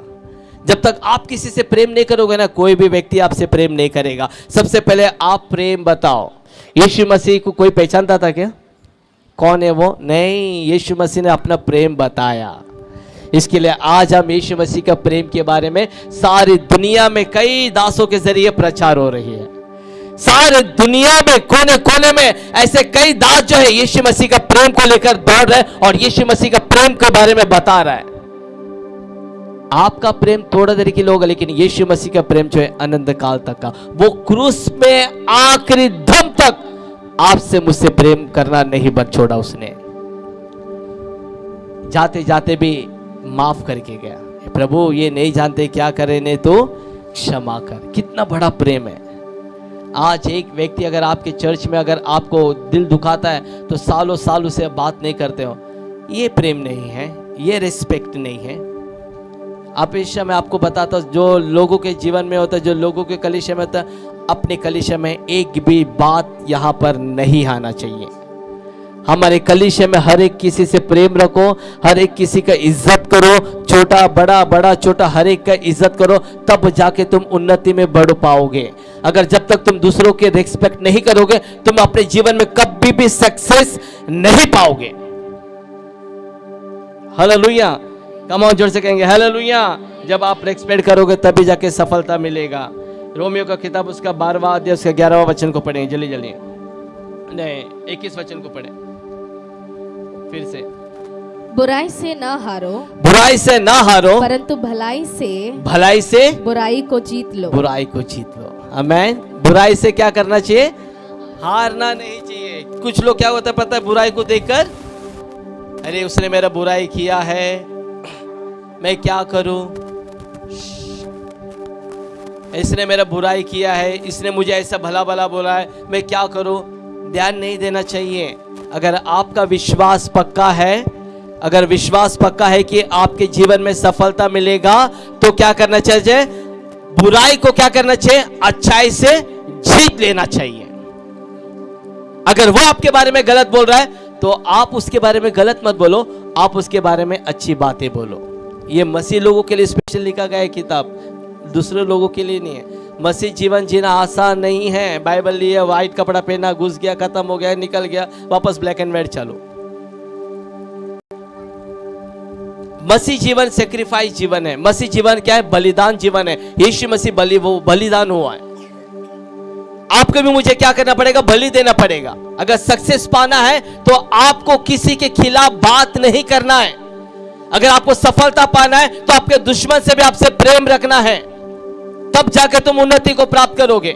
जब तक आप किसी से प्रेम नहीं करोगे ना, कोई भी व्यक्ति आपसे प्रेम नहीं करेगा। सबसे पहले आप प्रेम बताओ। यीशु मसीह को कोई पहचानता था क्या? कौन है वो? नहीं, यीशु मसीह ने अपना प्रेम बताया। इसके लिए आज हम यीशु मसीह का प्रेम के बारे में सारी दुनिया में कई दासों के ज़रिए प्रचार हो रही है। सारे दुनिया में कोने कोने में ऐसे कई दास जो है यीशु मसीह का प्रेम को लेकर दौड़ रहे और यीशु मसीह का प्रेम के बारे में बता रहा है। आपका प्रेम थोड़ा देर के लिए होगा, लेकिन यीशु मसीह का प्रेम जो है अनंत काल तक का। वो क्रूस में आखिरी दम तक आपसे मुझसे प्रेम करना नहीं बन छोड़ा उसने। जाते जाते भी माफ़ करके गया। प्रभु, ये नहीं जानते क्या करे ने तो क्षमा कर। कितना बड़ा प्रेम है। आज एक व्यक्ति अगर आपके चर्च में अगर आपको दिल दुखाता है तो सालों साल उसे बात नहीं करते हो। ये प्रेम नहीं है, ये रिस्पेक्ट नहीं है। इस मैं आपको बताता हूँ जो लोगों के जीवन में होता है, जो लोगों के कलिशे में होता है, अपने कलिशे में एक भी बात यहाँ पर नहीं आना चाहिए। हमारे कलिशे में हर एक किसी से प्रेम रखो, हर एक किसी का इज़्ज़त करो, छोटा, बड़ा बड़ा, छोटा, हर एक का इज़्ज़त करो, तब जाके तुम उन्नति में बढ़ पाओगे। अगर जब तक तुम दूसरों के रिस्पेक्ट नहीं करोगे, तुम अपने जीवन में कभी भी सक्सेस नहीं पाओगे। हालेलुया कम ऑन ज़ोर से कहेंगे हालेलुया जब आप रेस्पेक्ट करोगे, तभी जाके सफलता मिलेगा। रोमियो का किताब, उसका बारहवा अध्याय, उसका ग्यारहवा वचन को पढ़ेंगे जल्दी जल्दी। नहीं, इक्कीस वचन को पढ़े। फिर से। बुराई से न हारो बुराई से ना हारो परंतु भलाई से भलाई से बुराई को जीत लो। बुराई को जीत लो। अमेन बुराई से क्या करना चाहिए? हारना नहीं चाहिए। कुछ लोग क्या होता है पता है बुराई को देखकर? अरे उसने मेरा बुराई किया है। मैं क्या करूँ? इसने मेरा बुराई किया है। इसने मुझे ऐसा भला भला बोला है। मैं क्या करूँ? ध्यान नहीं देना चाहिए। अगर आपका विश्वास पक्का है, अगर विश्वास पक्का है कि आपके जीवन में सफलता मिलेगा तो क्या करना चाहिए? बुराई को क्या करना चाहिए? अच्छाई से जीत लेना चाहिए। अगर वो आपके बारे में गलत बोल रहा है तो आप उसके बारे में गलत मत बोलो, आप उसके बारे में अच्छी बातें बोलो। ये मसीह लोगों के लिए स्पेशल लिखा गया है किताब। दूसरे लोगों के लिए नहीं है। मसीह जीवन जीना आसान नहीं है। बाइबल लिए व्हाइट कपड़ा पहना, घुस गया, खत्म हो गया, निकल गया, वापस ब्लैक एंड व्हाइट चालू। मसीह जीवन सेक्रीफाइस जीवन है। मसीह जीवन क्या है? बलिदान जीवन है। यीशु मसीह बलि, वो बलिदान हुआ है। आपको भी मुझे क्या करना पड़ेगा? बलि देना पड़ेगा। अगर सक्सेस पाना है तो आपको किसी के खिलाफ बात नहीं करना है। अगर आपको सफलता पाना है तो आपके दुश्मन से भी आपसे प्रेम रखना है। तब जाकर तुम उन्नति को प्राप्त करोगे।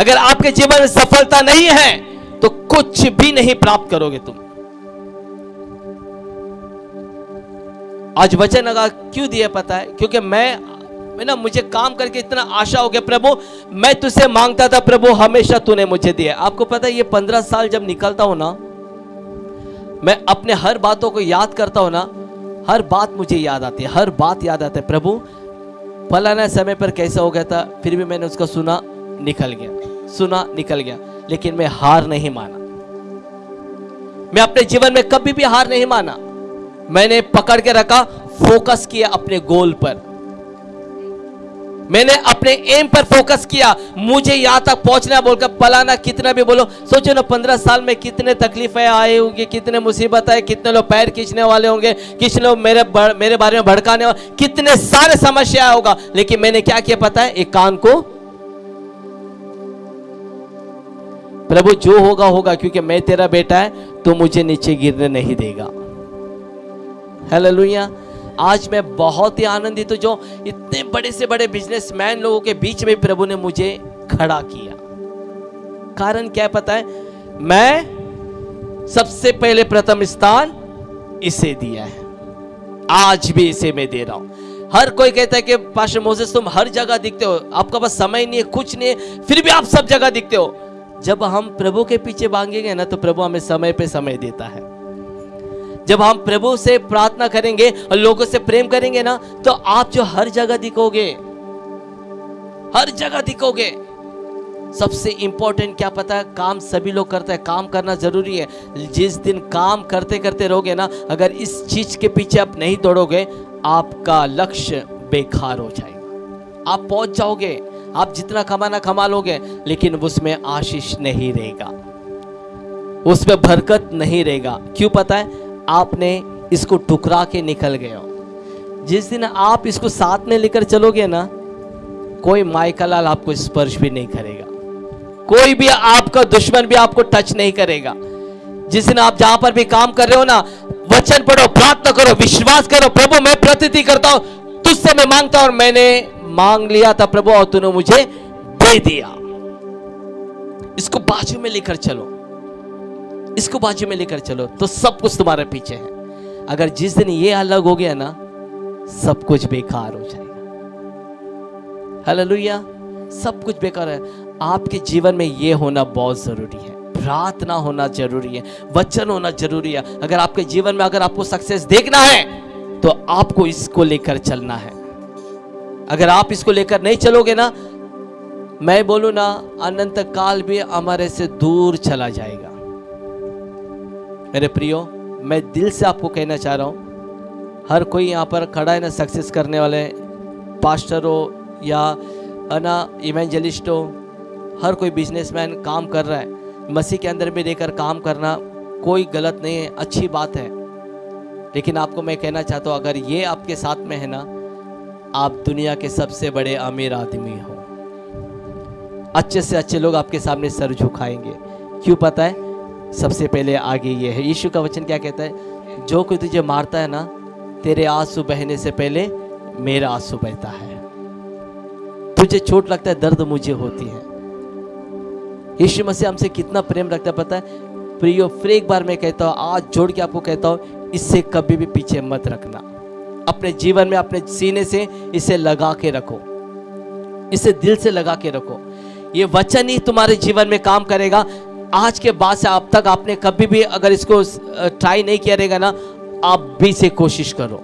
अगर आपके जीवन में सफलता नहीं है तो कुछ भी नहीं प्राप्त करोगे तुम। आज वचन अगर क्यों दिया पता है? क्योंकि मैं ना, मुझे काम करके इतना आशा हो गया, प्रभु, मैं तुझसे माँगता था, प्रभु, हमेशा तूने मुझे दिया। आपको पता है, ये पंद्रह साल जब निकलता हूँ ना, मैं अपने हर बातों को याद करता हूँ ना, हर बात मुझे याद आती है, हर बात याद आता है। प्रभु फलाना समय पर कैसा हो गया था, फिर भी मैंने उसका सुना निकल गया, सुना निकल गया, लेकिन मैं हार नहीं माना। मैं अपने जीवन में कभी भी हार नहीं माना। मैंने पकड़ के रखा फोकस किया अपने गोल पर। मैंने अपने एम पर फोकस किया। मुझे यहाँ तक पहुँचना बोलकर पलाना कितना भी बोलो, सोचो ना पंद्रह साल में कितने तकलीफें आए होंगी, कितने मुसीबत आए, कितने लोग पैर खींचने वाले होंगे, कितने लोग मेरे मेरे बारे में भड़काने वाले, कितने सारे समस्या होगा। लेकिन मैंने क्या किया पता है? एक कान को। प्रभु, जो होगा होगा, क्योंकि मैं तेरा बेटा है तो मुझे नीचे गिरने नहीं देगा। हेलो आज मैं बहुत ही आनंदित हूँ जो इतने बड़े से बड़े बिजनेसमैन लोगों के बीच में प्रभु ने मुझे खड़ा किया। कारण क्या पता है? मैं सबसे पहले प्रथम स्थान इसे दिया है। आज भी इसे मैं दे रहा हूँ। हर कोई कहता है कि पाशा मोसेस, तुम हर जगह दिखते हो। आपका पास समय नहीं है, कुछ नहीं है, फिर भी आप सब जगह दिखते हो। जब हम प्रभु के पीछे मांगेंगे ना तो प्रभु हमें समय पे समय देता है। जब हम प्रभु से प्रार्थना करेंगे और लोगों से प्रेम करेंगे ना तो आप जो हर जगह दिखोगे, हर जगह दिखोगे, सबसे इंपॉर्टेंट क्या पता है, काम सभी लोग करते हैं, काम करना ज़रूरी है। जिस दिन काम करते करते रहोगे ना, अगर इस चीज़ के पीछे आप नहीं दौड़ोगे, आपका लक्ष्य बेकार हो जाएगा। आप पहुँच जाओगे, आप जितना कमाना कमा लोगे, लेकिन उसमें आशीष नहीं रहेगा। उसमें बरकत नहीं रहेगा। क्यों पता है? आपने इसको टुकरा के निकल गए हो। जिस दिन आप इसको साथ में लेकर चलोगे ना, कोई माइका लाल आपको स्पर्श भी नहीं करेगा। कोई भी आपका दुश्मन भी आपको टच नहीं करेगा। जिस दिन आप जहाँ पर भी काम कर रहे हो ना, वचन पढ़ो, प्रार्थना करो, विश्वास करो, प्रभु, मैं प्रतिथि करता हूँ, तुझसे मैं माँगता हूँ और मैंने मांग लिया था प्रभु, और तूने मुझे दे दिया। इसको बाजू में लेकर चलो। इसको बाजू में लेकर चलो तो सब कुछ तुम्हारे पीछे है। अगर जिस दिन ये अलग हो गया ना, सब कुछ बेकार हो जाएगा। हालेलुया सब कुछ बेकार है। आपके जीवन में ये होना बहुत ज़रूरी है। प्रार्थना होना ज़रूरी है। वचन होना ज़रूरी है। अगर आपके जीवन में अगर आपको सक्सेस देखना है तो आपको इसको लेकर चलना है। अगर आप इसको लेकर नहीं चलोगे ना, मैं बोलू ना, अनंत काल भी हमारे से दूर चला जाएगा। मेरे प्रियो, मैं दिल से आपको कहना चाह रहा हूँ, हर कोई यहाँ पर खड़ा है ना सक्सेस करने वाले पास्टर हो या ना इवेंजलिस्ट हो, हर कोई बिजनेसमैन काम कर रहा है, मसीह के अंदर भी रहकर काम करना कोई गलत नहीं है, अच्छी बात है। लेकिन आपको मैं कहना चाहता हूँ, अगर ये आपके साथ में है ना, आप दुनिया के सबसे बड़े अमीर आदमी हो। अच्छे से अच्छे लोग आपके सामने सर झुकाएँगे। क्यों पता है? सबसे पहले आगे ये है। यीशु का वचन क्या कहता है? जो कोई तुझे मारता है ना, तेरे आँसू बहने से पहले मेरा आँसू बहता है। तुझे चोट लगता है, दर्द मुझे होती है। यीशु मसीह हमसे कितना प्रेम रखता है पता है? प्रियो, फिर एक बार मैं कहता हूँ, आज जोड़ के आपको कहता हूँ, इससे कभी भी पीछे मत रखना। अपने जीवन में, अपने सीने से इसे लगा के रखो। इसे दिल से लगा के रखो। ये वचन ही तुम्हारे जीवन में काम करेगा। आज के बाद से अब तक आपने कभी भी अगर इसको ट्राई नहीं किया रहेगा ना, आप भी से कोशिश करो।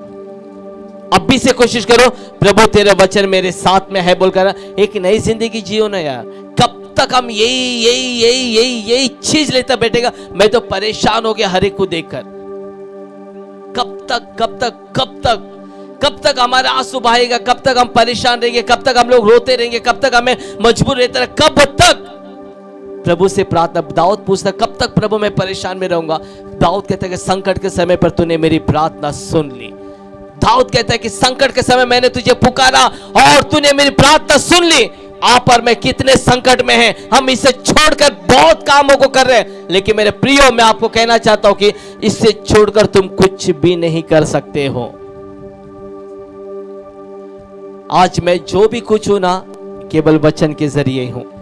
अब भी से कोशिश करो, प्रभु तेरे वचन मेरे साथ में है बोलकर, एक नई ज़िंदगी जियो ना यार। कब तक हम यही यही यही यही यही चीज़ लेता बैठेगा, मैं तो परेशान हो गया हर एक को देखकर। कब तक कब तक कब तक कब तक हमारा आँसू बहाएगा, कब तक हम परेशान रहेंगे, कब तक हम लोग रोते रहेंगे, कब तक हमें मजबूर रहते रहे कब तक? प्रभु से प्रार्थना, दाऊद पूछता, कब तक प्रभु मैं परेशान में रहूँगा? दाऊद कहता है कि संकट के समय पर तूने मेरी प्रार्थना सुन ली। दाऊद कहता है कि संकट के समय मैंने तुझे पुकारा और तूने मेरी प्रार्थना सुन ली। आप और मैं कितने संकट में हैं। हम इसे छोड़कर बहुत कामों को कर रहे हैं। लेकिन मेरे प्रियो, मैं आपको कहना चाहता हूँ कि इससे छोड़कर तुम कुछ भी नहीं कर सकते हो। आज मैं जो भी कुछ हूँ ना, केवल वचन के ज़रिए हूँ।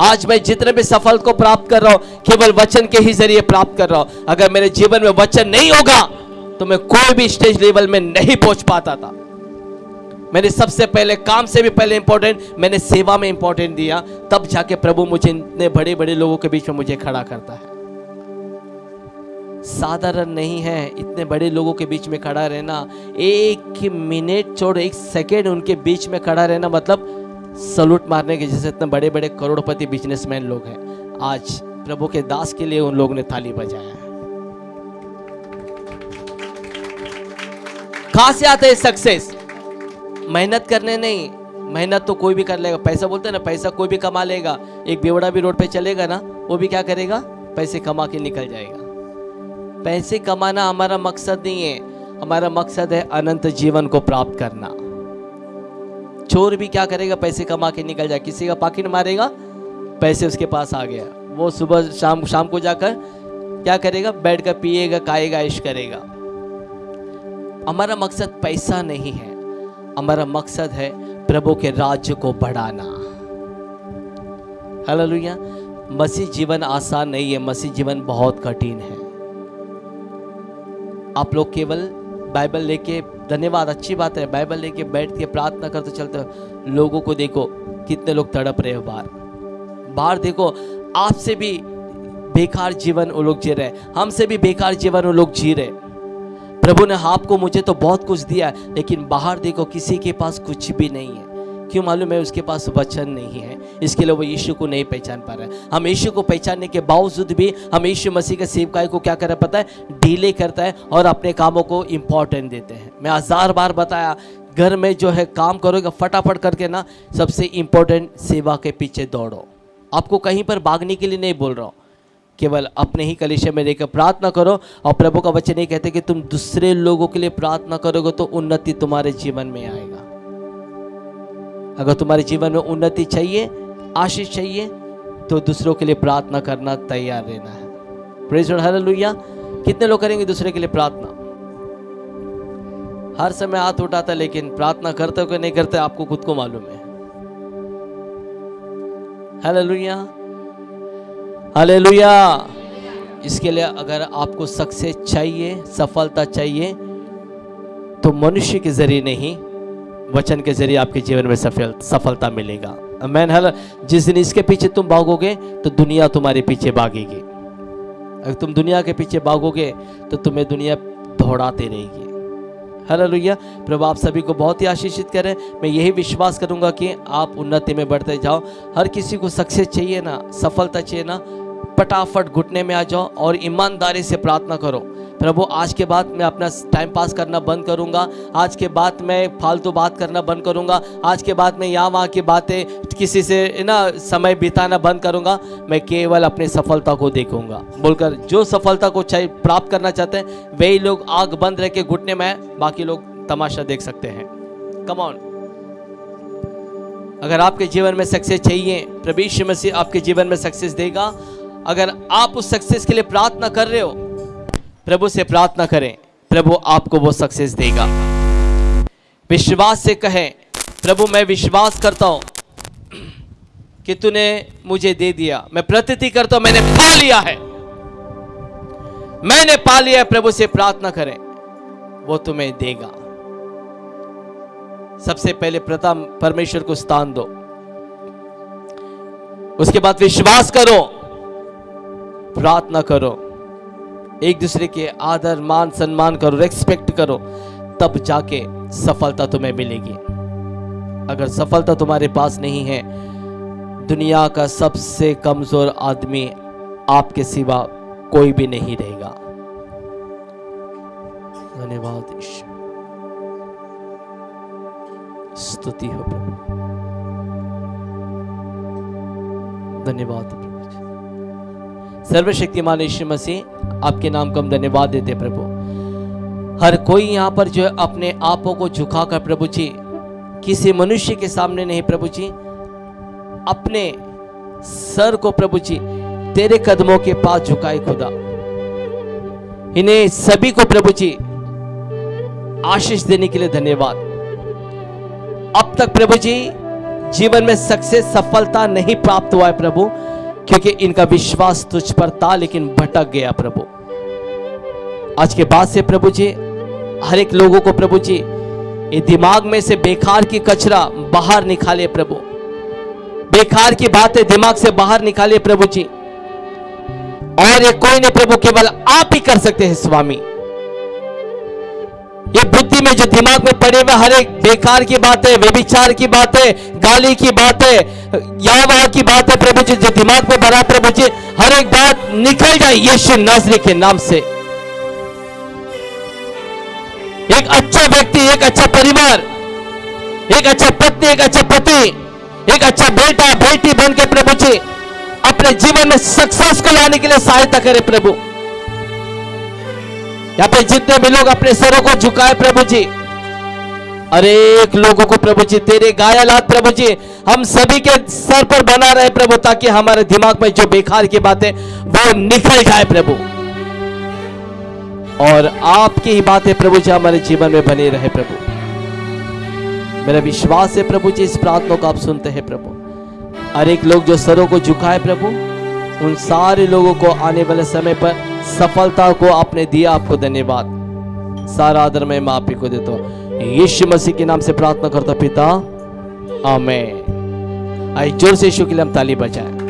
आज मैं जितने भी सफल को प्राप्त कर रहा हूँ, केवल वचन के ही ज़रिए प्राप्त कर रहा हूँ। अगर मेरे जीवन में वचन नहीं होगा तो मैं कोई भी स्टेज लेवल में नहीं पहुँच पाता था। मैंने सबसे पहले काम से भी पहले इंपॉर्टेंट मैंने सेवा में इंपॉर्टेंट दिया। तब जाके प्रभु मुझे इतने बड़े बड़े लोगों के बीच में मुझे खड़ा करता है। साधारण नहीं है, इतने बड़े लोगों के बीच में खड़ा रहना। एक मिनट छोड़, एक सेकेंड उनके बीच में खड़ा रहना मतलब सलूट मारने के जैसे इतने बड़े बड़े करोड़पति बिजनेसमैन लोग हैं। आज प्रभु के दास के लिए उन लोगों ने थाली बजाया है। कहाँ से है सक्सेस मेहनत करने नहीं, मेहनत तो कोई भी कर लेगा। पैसा बोलते हैं ना, पैसा कोई भी कमा लेगा। एक बेवड़ा भी रोड पे चलेगा ना, वो भी क्या करेगा? पैसे कमा के निकल जाएगा। पैसे कमाना हमारा मकसद नहीं है। हमारा मकसद है अनंत जीवन को प्राप्त करना। चोर भी क्या करेगा? पैसे कमा के निकल जाए। किसी का पाकिट मारेगा, पैसे उसके पास आ गया। वो सुबह शाम शाम को जाकर क्या करेगा? बैठ कर पिएगा, खाएगा ऐश करेगा। हमारा मकसद पैसा नहीं है। हमारा मकसद है प्रभु के राज्य को बढ़ाना। Hello hallelujah. मसीह जीवन आसान नहीं है। मसीह जीवन बहुत कठिन है। आप लोग केवल बाइबल लेके, धन्यवाद, अच्छी बात है। बाइबल लेके बैठ के प्रार्थना करते चलते, लोगों को देखो, कितने लोग तड़प रहे हो बाहर। बाहर देखो, आपसे भी बेकार जीवन वो लोग जी रहे हमसे भी बेकार जीवन वो लोग जी रहे प्रभु ने आपको मुझे तो बहुत कुछ दिया है, लेकिन बाहर देखो, किसी के पास कुछ भी नहीं है। क्यों मालूम है उसके पास वचन नहीं है? इसके लिए वो यीशु को नहीं पहचान पा रहा है। हम यीशु को पहचानने के बावजूद भी हम यीशु मसीह के सेवकाई को क्या कर पता है? डीले करता है और अपने कामों को इम्पोर्टेंट देते हैं। मैं हज़ार बार बताया, घर में जो है काम करोगे, फटाफट करके ना सबसे इम्पोर्टेंट सेवा के पीछे दौड़ो। आपको कहीं पर भागने के लिए नहीं बोल रहा हूँ। केवल अपने ही कलिशे में लेकर प्रार्थना करो और प्रभु का वचन नहीं कहते कि तुम दूसरे लोगों के लिए प्रार्थना करोगे तो उन्नति तुम्हारे जीवन में आएगा। अगर तुम्हारे जीवन में उन्नति चाहिए, आशीष चाहिए तो दूसरों के लिए प्रार्थना करना तैयार रहना है। प्रेज कितने लोग करेंगे दूसरे के लिए प्रार्थना? हर समय हाथ उठाता, लेकिन प्रार्थना करते हो कि नहीं करते, आपको खुद को मालूम है। हालेलुया हालेलुया इसके लिए अगर आपको सक्सेस चाहिए, सफलता चाहिए तो मनुष्य के ज़रिए नहीं वचन के ज़रिए आपके जीवन में सफल, सफलता मिलेगा। मैन हल। जिस दिन इसके पीछे तुम भागोगे तो दुनिया तुम्हारे पीछे भागेगी। अगर तुम दुनिया के पीछे भागोगे तो तुम्हें दुनिया दौड़ाते रहेगी। हालेलुया प्रभु, आप सभी को बहुत ही आशीषित करें। मैं यही विश्वास करूँगा कि आप उन्नति में बढ़ते जाओ। हर किसी को सक्सेस चाहिए ना, सफलता चाहिए ना फटाफट घुटने में आ जाओ और ईमानदारी से प्रार्थना करो। प्रभु, आज के बाद मैं अपना टाइम पास करना बंद करूँगा। आज के बाद मैं फालतू बात करना बंद करूँगा। आज के बाद मैं यहाँ वहाँ की बातें किसी से ना, समय बिताना बंद करूँगा। मैं केवल अपनी सफलता को देखूँगा। बोलकर, जो सफलता को चाहिए प्राप्त करना चाहते हैं, वही लोग आग बंद रह के घुटने में बाकी लोग तमाशा देख सकते हैं। कमॉन अगर आपके जीवन में सक्सेस चाहिए, प्रभु यीशु मसीह आपके जीवन में सक्सेस देगा। अगर आप उस सक्सेस के लिए प्रार्थना कर रहे हो प्रभु से प्रार्थना करें। प्रभु आपको वो सक्सेस देगा। विश्वास से कहें, प्रभु, मैं विश्वास करता हूँ कि तूने मुझे दे दिया। मैं प्रतीति करता हूँ, मैंने पा लिया है। मैंने पा लिया है, प्रभु से प्रार्थना करें। वो तुम्हें देगा। सबसे पहले प्रथम परमेश्वर को स्थान दो। उसके बाद विश्वास करो। प्रार्थना करो। एक दूसरे के आदर, मान, सम्मान करो रेस्पेक्ट करो, तब जाके सफलता तुम्हें मिलेगी। अगर सफलता तुम्हारे पास नहीं है, दुनिया का सबसे कमज़ोर आदमी आपके सिवा कोई भी नहीं रहेगा। धन्यवाद स्तुति हो प्रभु। धन्यवाद। सर्वशक्तिमान यीशु मसीह, आपके नाम को हम धन्यवाद देते प्रभु। हर कोई यहाँ पर जो है अपने आपों को झुकाकर प्रभु जी, किसी मनुष्य के सामने नहीं प्रभु जी, अपने सर को प्रभु जी, तेरे कदमों के पास झुकाए खुदा। इन्हें सभी को प्रभु जी, आशीष देने के लिए धन्यवाद। अब तक प्रभु जी, जीवन में सक्सेस, सफलता नहीं प्राप्त हुआ है प्रभु। क्योंकि इनका विश्वास तुझ पर था, लेकिन भटक गया प्रभु। आज के बाद से प्रभु जी, हर एक लोगों को प्रभु जी, ये दिमाग में से बेकार की कचरा बाहर निकाले प्रभु। बेकार की बातें दिमाग से बाहर निकाले प्रभु जी। और ये कोई नहीं प्रभु, केवल आप ही कर सकते हैं, स्वामी। ये बुद्धि में जो दिमाग में पड़े हुए हर एक बेकार की बातें, व्यभिचार की बातें गाली की बातें यहाँ वहाँ की बात है, प्रभु जी, जो दिमाग में भरा प्रभु जी, हर एक बात निकल जाए, यीशु नासरी के नाम से। एक अच्छा व्यक्ति, एक अच्छा परिवार, एक अच्छा पत्नी, एक अच्छा पति, एक अच्छा बेटा, बेटी बन के प्रभु जी, अपने जीवन में सक्सेस को लाने के लिए सहायता करे प्रभु। यहाँ पे जितने भी लोग अपने सरों को झुकाए प्रभु जी अरे एक लोगों को प्रभु जी, तेरे गायलात प्रभु जी, हम सभी के सर पर बना रहे प्रभु, ताकि हमारे दिमाग में जो बेकार की बातें, वो निकल जाए प्रभु। और आपकी ही बातें प्रभु जी हमारे जीवन में बने रहे प्रभु। मेरा विश्वास है प्रभु जी, इस प्रार्थना को आप सुनते हैं प्रभु। हर एक लोग जो सरों को झुकाए प्रभु, उन सारे लोगों को आने वाले समय पर सफलता को आपने दिया, आपको धन्यवाद। सारा आदर मैं माँ ही को देता हूँ। यीशु मसीह के नाम से प्रार्थना करता पिता। आमेन। आई ज़ोर से यीशु के लिए हम ताली बजाएँ।